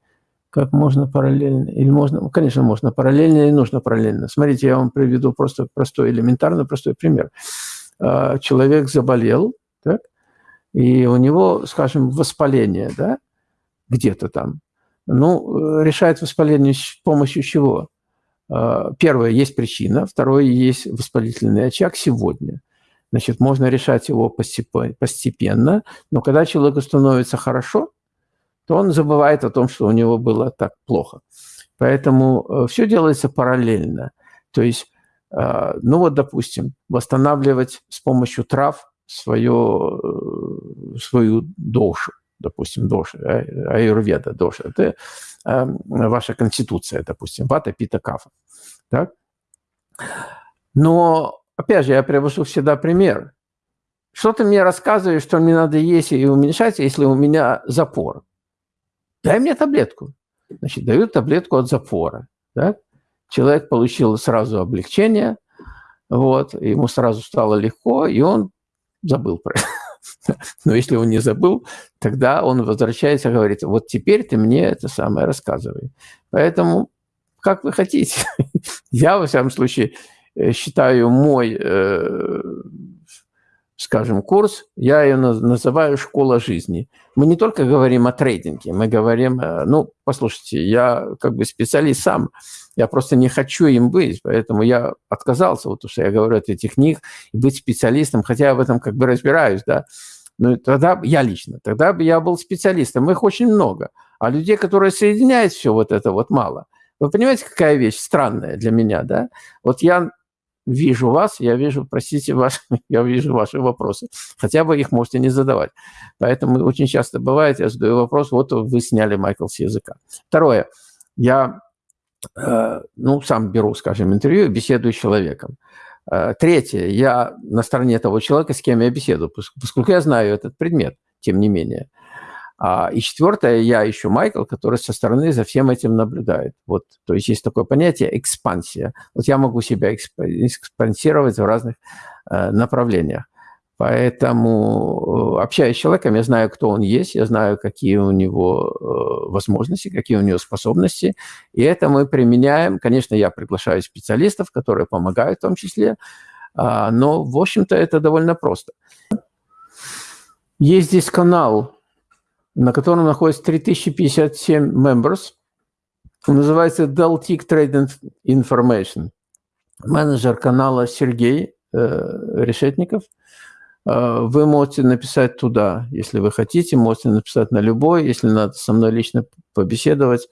Как можно параллельно? Или можно, ну, конечно, можно параллельно и нужно параллельно. Смотрите, я вам приведу просто простой, элементарно простой пример. А, человек заболел, так, и у него, скажем, воспаление, да, где-то там. Ну, решает воспаление с помощью чего? А, первое, есть причина. Второе, есть воспалительный очаг сегодня. Значит, можно решать его постепенно, но когда человеку становится хорошо, то он забывает о том, что у него было так плохо. Поэтому э, все делается параллельно. То есть, а, ну вот, допустим, восстанавливать с помощью трав свое, э, свою душу, допустим, доша, аюрведа, доша. Это э, ваша конституция, допустим, вата, пита, кафа. Так? Но, опять же, я привожу всегда пример. Что ты мне рассказываешь, что мне надо есть и уменьшать, если у меня запор? Дай мне таблетку. Значит, дают таблетку от запора. Так? Человек получил сразу облегчение, вот, ему сразу стало легко, и он забыл про это. Но если он не забыл, тогда он возвращается и говорит, вот теперь ты мне это самое рассказывай. Поэтому, как вы хотите. Я, во всяком случае, э, считаю мой, э, скажем, курс, я ее называю «Школа жизни». Мы не только говорим о трейдинге, мы говорим, э, ну, послушайте, я как бы специалист сам, я просто не хочу им быть, поэтому я отказался, вот что я говорю от этих книг, быть специалистом, хотя я в этом как бы разбираюсь, да. Ну, тогда я лично, тогда бы я был специалистом, их очень много. А людей, которые соединяют все вот это, вот мало. Вы понимаете, какая вещь странная для меня, да? Вот я вижу вас, я вижу, простите, ваш, я вижу ваши вопросы. Хотя бы их можете не задавать. Поэтому очень часто бывает, я задаю вопрос, вот вы сняли Майкл с языка. Второе. Я Э, ну, сам беру, скажем, интервью, беседую с человеком. Э, третье, я на стороне того человека, с кем я беседую, поскольку я знаю этот предмет, тем не менее. А, и четвертое, я ищу Майкл, который со стороны за всем этим наблюдает. Вот, то есть есть такое понятие экспансия. Вот я могу себя экспансировать в разных э, направлениях. Поэтому, э, общаясь с человеком, я знаю, кто он есть, я знаю, какие у него э, возможности, какие у него способности. И это мы применяем. Конечно, я приглашаю специалистов, которые помогают в том числе. А, но, в общем-то, это довольно просто. Есть здесь канал, на котором находится 3057 members. Он называется Deltic Trade Information. Менеджер канала Сергей э, Решетников – Э, вы можете написать туда, если вы хотите, можете написать на любой. Если надо со мной лично побеседовать,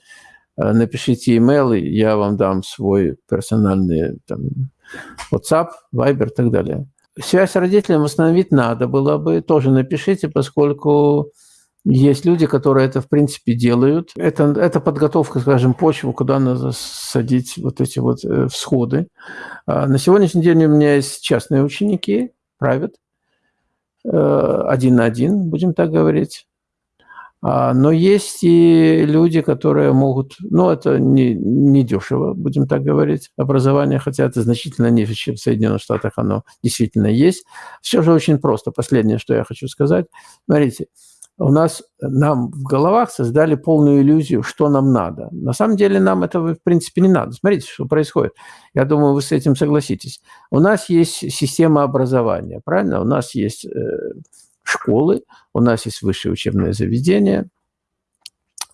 э, напишите email, и я вам дам свой персональный там, WhatsApp, Viber и так далее. Связь с родителями восстановить надо было бы, тоже напишите, поскольку есть люди, которые это, в принципе, делают. Это, это подготовка, скажем, почвы, куда надо садить вот эти вот э, всходы. А на сегодняшний день у меня есть частные ученики, private, Э, один на один, будем так говорить. А, но есть и люди, которые могут, ну, это не, не дешево, будем так говорить, образование, хотя это значительно ниже, чем в Соединенных Штатах оно действительно есть. Все же очень просто. Последнее, что я хочу сказать. Смотрите, у нас, нам в головах создали полную иллюзию, что нам надо. На самом деле нам этого, в принципе, не надо. Смотрите, что происходит. Я думаю, вы с этим согласитесь. У нас есть система образования, правильно? У нас есть э, школы, у нас есть высшее учебное заведение.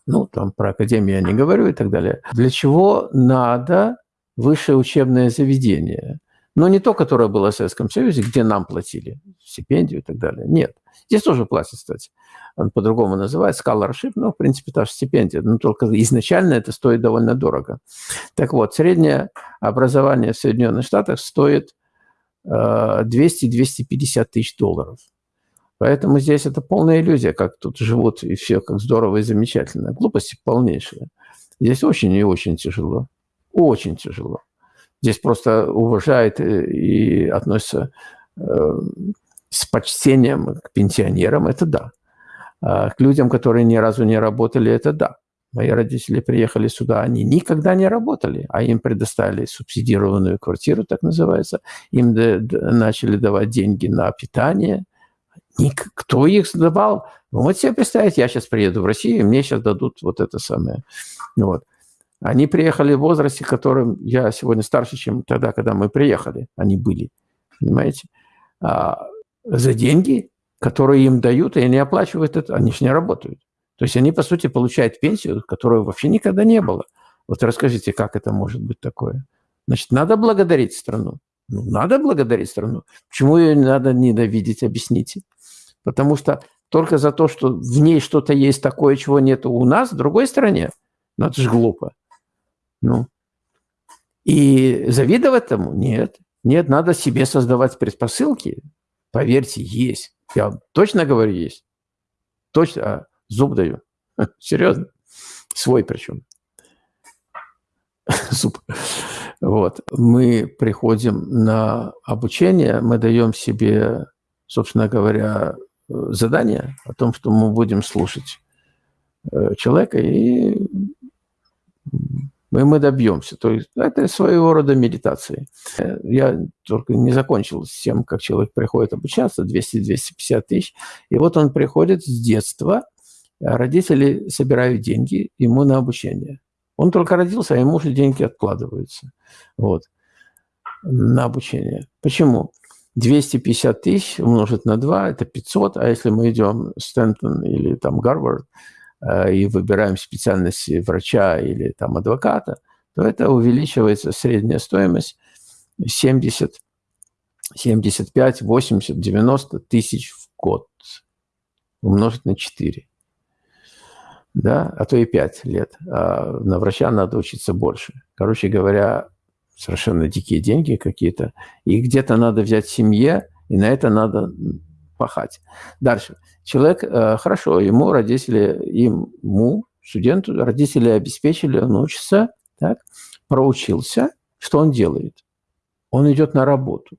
Ну, там про академию я не говорю и так далее. Для чего надо высшее учебное заведение? Но не то, которое было в Советском Союзе, где нам платили стипендию и так далее. Нет. Здесь тоже платят, кстати он по-другому называется, scholarship, но, в принципе, та же стипендия, но только изначально это стоит довольно дорого. Так вот, среднее образование в Соединенных Штатах стоит 200-250 э, тысяч долларов. Поэтому здесь это полная иллюзия, как тут живут и все, как здорово и замечательно. Глупости полнейшие. Здесь очень и очень тяжело. Очень тяжело. Здесь просто уважают и относятся э, с почтением к пенсионерам, это да. А, к людям, которые ни разу не работали, это да. Мои родители приехали сюда, они никогда не работали, а им предоставили субсидированную квартиру, так называется. Им начали давать деньги на питание. Кто их давал? Вот себе представить, я сейчас приеду в Россию, и мне сейчас дадут вот это самое. Вот. Они приехали в возрасте, которым я сегодня старше, чем тогда, когда мы приехали. Они были, понимаете? А за деньги, которые им дают, и они оплачивают это, они же не работают. То есть они, по сути, получают пенсию, которой вообще никогда не было. Вот расскажите, как это может быть такое? Значит, надо благодарить страну. Ну, надо благодарить страну. Почему ее надо ненавидеть, объясните. Потому что только за то, что в ней что-то есть такое, чего нет у нас, в другой стране, ну, это же глупо. Ну, и завидовать этому? Нет. Нет, надо себе создавать предпосылки. Поверьте, есть. Я точно говорю, есть. Точно. А Зуб даю. Серьезно. Свой причем. Зуб. Вот. Мы приходим на обучение, мы даем себе, собственно говоря, задание о том, что мы будем слушать э, человека, и мы, мы добьемся. То есть это своего рода медитация. Я только не закончил с тем, как человек приходит обучаться, 200-250 тысяч, и вот он приходит с детства, а родители собирают деньги ему на обучение. Он только родился, а ему уже деньги откладываются вот, на обучение. Почему? 250 тысяч умножить на 2 – это 500, а если мы идем в Стэнтон или там Гарвард э, и выбираем специальность врача или там адвоката, то это увеличивается средняя стоимость 70, 75, 80, 90 тысяч в год умножить на 4 да, а то и 5 лет. А на врача надо учиться больше. Короче говоря, совершенно дикие деньги какие-то. И где-то надо взять семье, и на это надо пахать. Дальше. Человек, э, хорошо, ему родители, ему, студенту, родители обеспечили, он учится, так, проучился. Что он делает? Он идет на работу.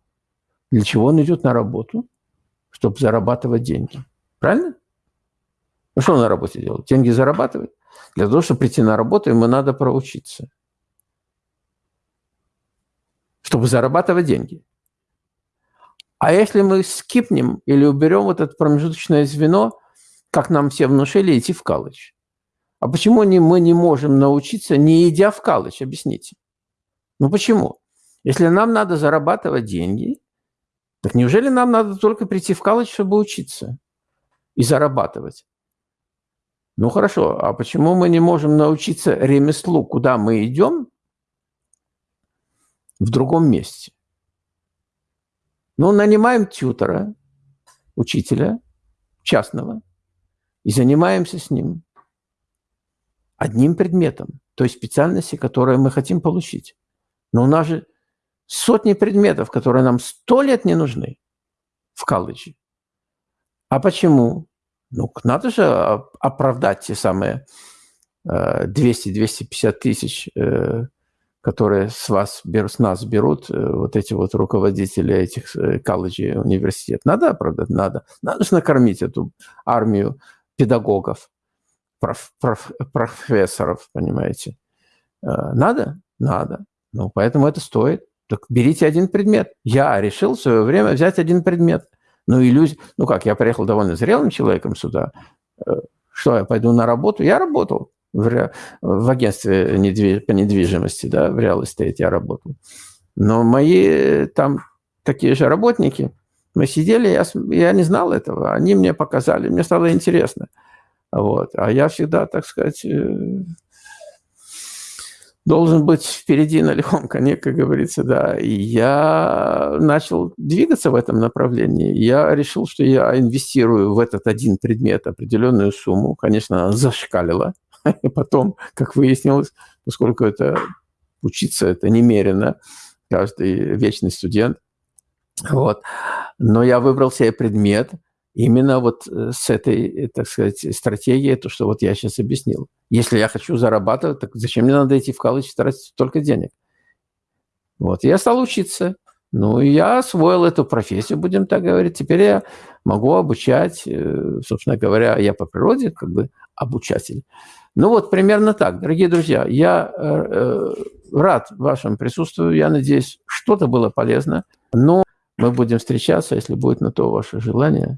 Для чего он идет на работу? Чтобы зарабатывать деньги. Правильно? Ну, что он на работе делает? Деньги зарабатывает? Для того, чтобы прийти на работу, ему надо проучиться. Чтобы зарабатывать деньги. А если мы скипнем или уберем вот это промежуточное звено, как нам все внушили, идти в колледж? А почему не, мы не можем научиться, не идя в колледж? Объясните. Ну почему? Если нам надо зарабатывать деньги, так неужели нам надо только прийти в колледж, чтобы учиться и зарабатывать? Ну хорошо, а почему мы не можем научиться ремеслу, куда мы идем, в другом месте? Ну, нанимаем тьютера, учителя частного, и занимаемся с ним одним предметом, той специальности, которую мы хотим получить. Но у нас же сотни предметов, которые нам сто лет не нужны в колледже. А почему? Ну, надо же оправдать те самые 200-250 э, тысяч, э, которые с вас с нас берут, э, вот эти вот руководители этих колледжей, университет. Надо оправдать? Надо. Надо же накормить эту армию педагогов, проф, проф, профессоров, понимаете. Надо? Надо. Ну, поэтому это стоит. Так берите один предмет. Я решил в свое время взять один предмет – ну, иллюзия... Ну как, я приехал довольно зрелым человеком сюда. Э, что, я пойду на работу? Я работал в, в агентстве недвиж... по недвижимости, да, в реал эстейте я работал. Но мои там такие же работники, мы сидели, я, я не знал этого, они мне показали, мне стало интересно. Вот. А я всегда, так сказать, э, должен быть впереди на лихом коне, как говорится, да. И я начал двигаться в этом направлении. Я решил, что я инвестирую в этот один предмет определенную сумму. Конечно, она зашкалила. И потом, как выяснилось, поскольку это учиться это немерено, каждый вечный студент. Вот. Но я выбрал себе предмет – именно вот э, с этой, так сказать, стратегией, то, что вот я сейчас объяснил. Если я хочу зарабатывать, так зачем мне надо идти в колледж и тратить столько денег? Вот, я стал учиться. Ну, я освоил эту профессию, будем так говорить. Теперь я могу обучать, э, собственно говоря, я по природе как бы обучатель. Ну вот, примерно так. Дорогие друзья, я э, рад вашему присутствию. Я надеюсь, что-то было полезно. Но мы будем встречаться, если будет на то ваше желание.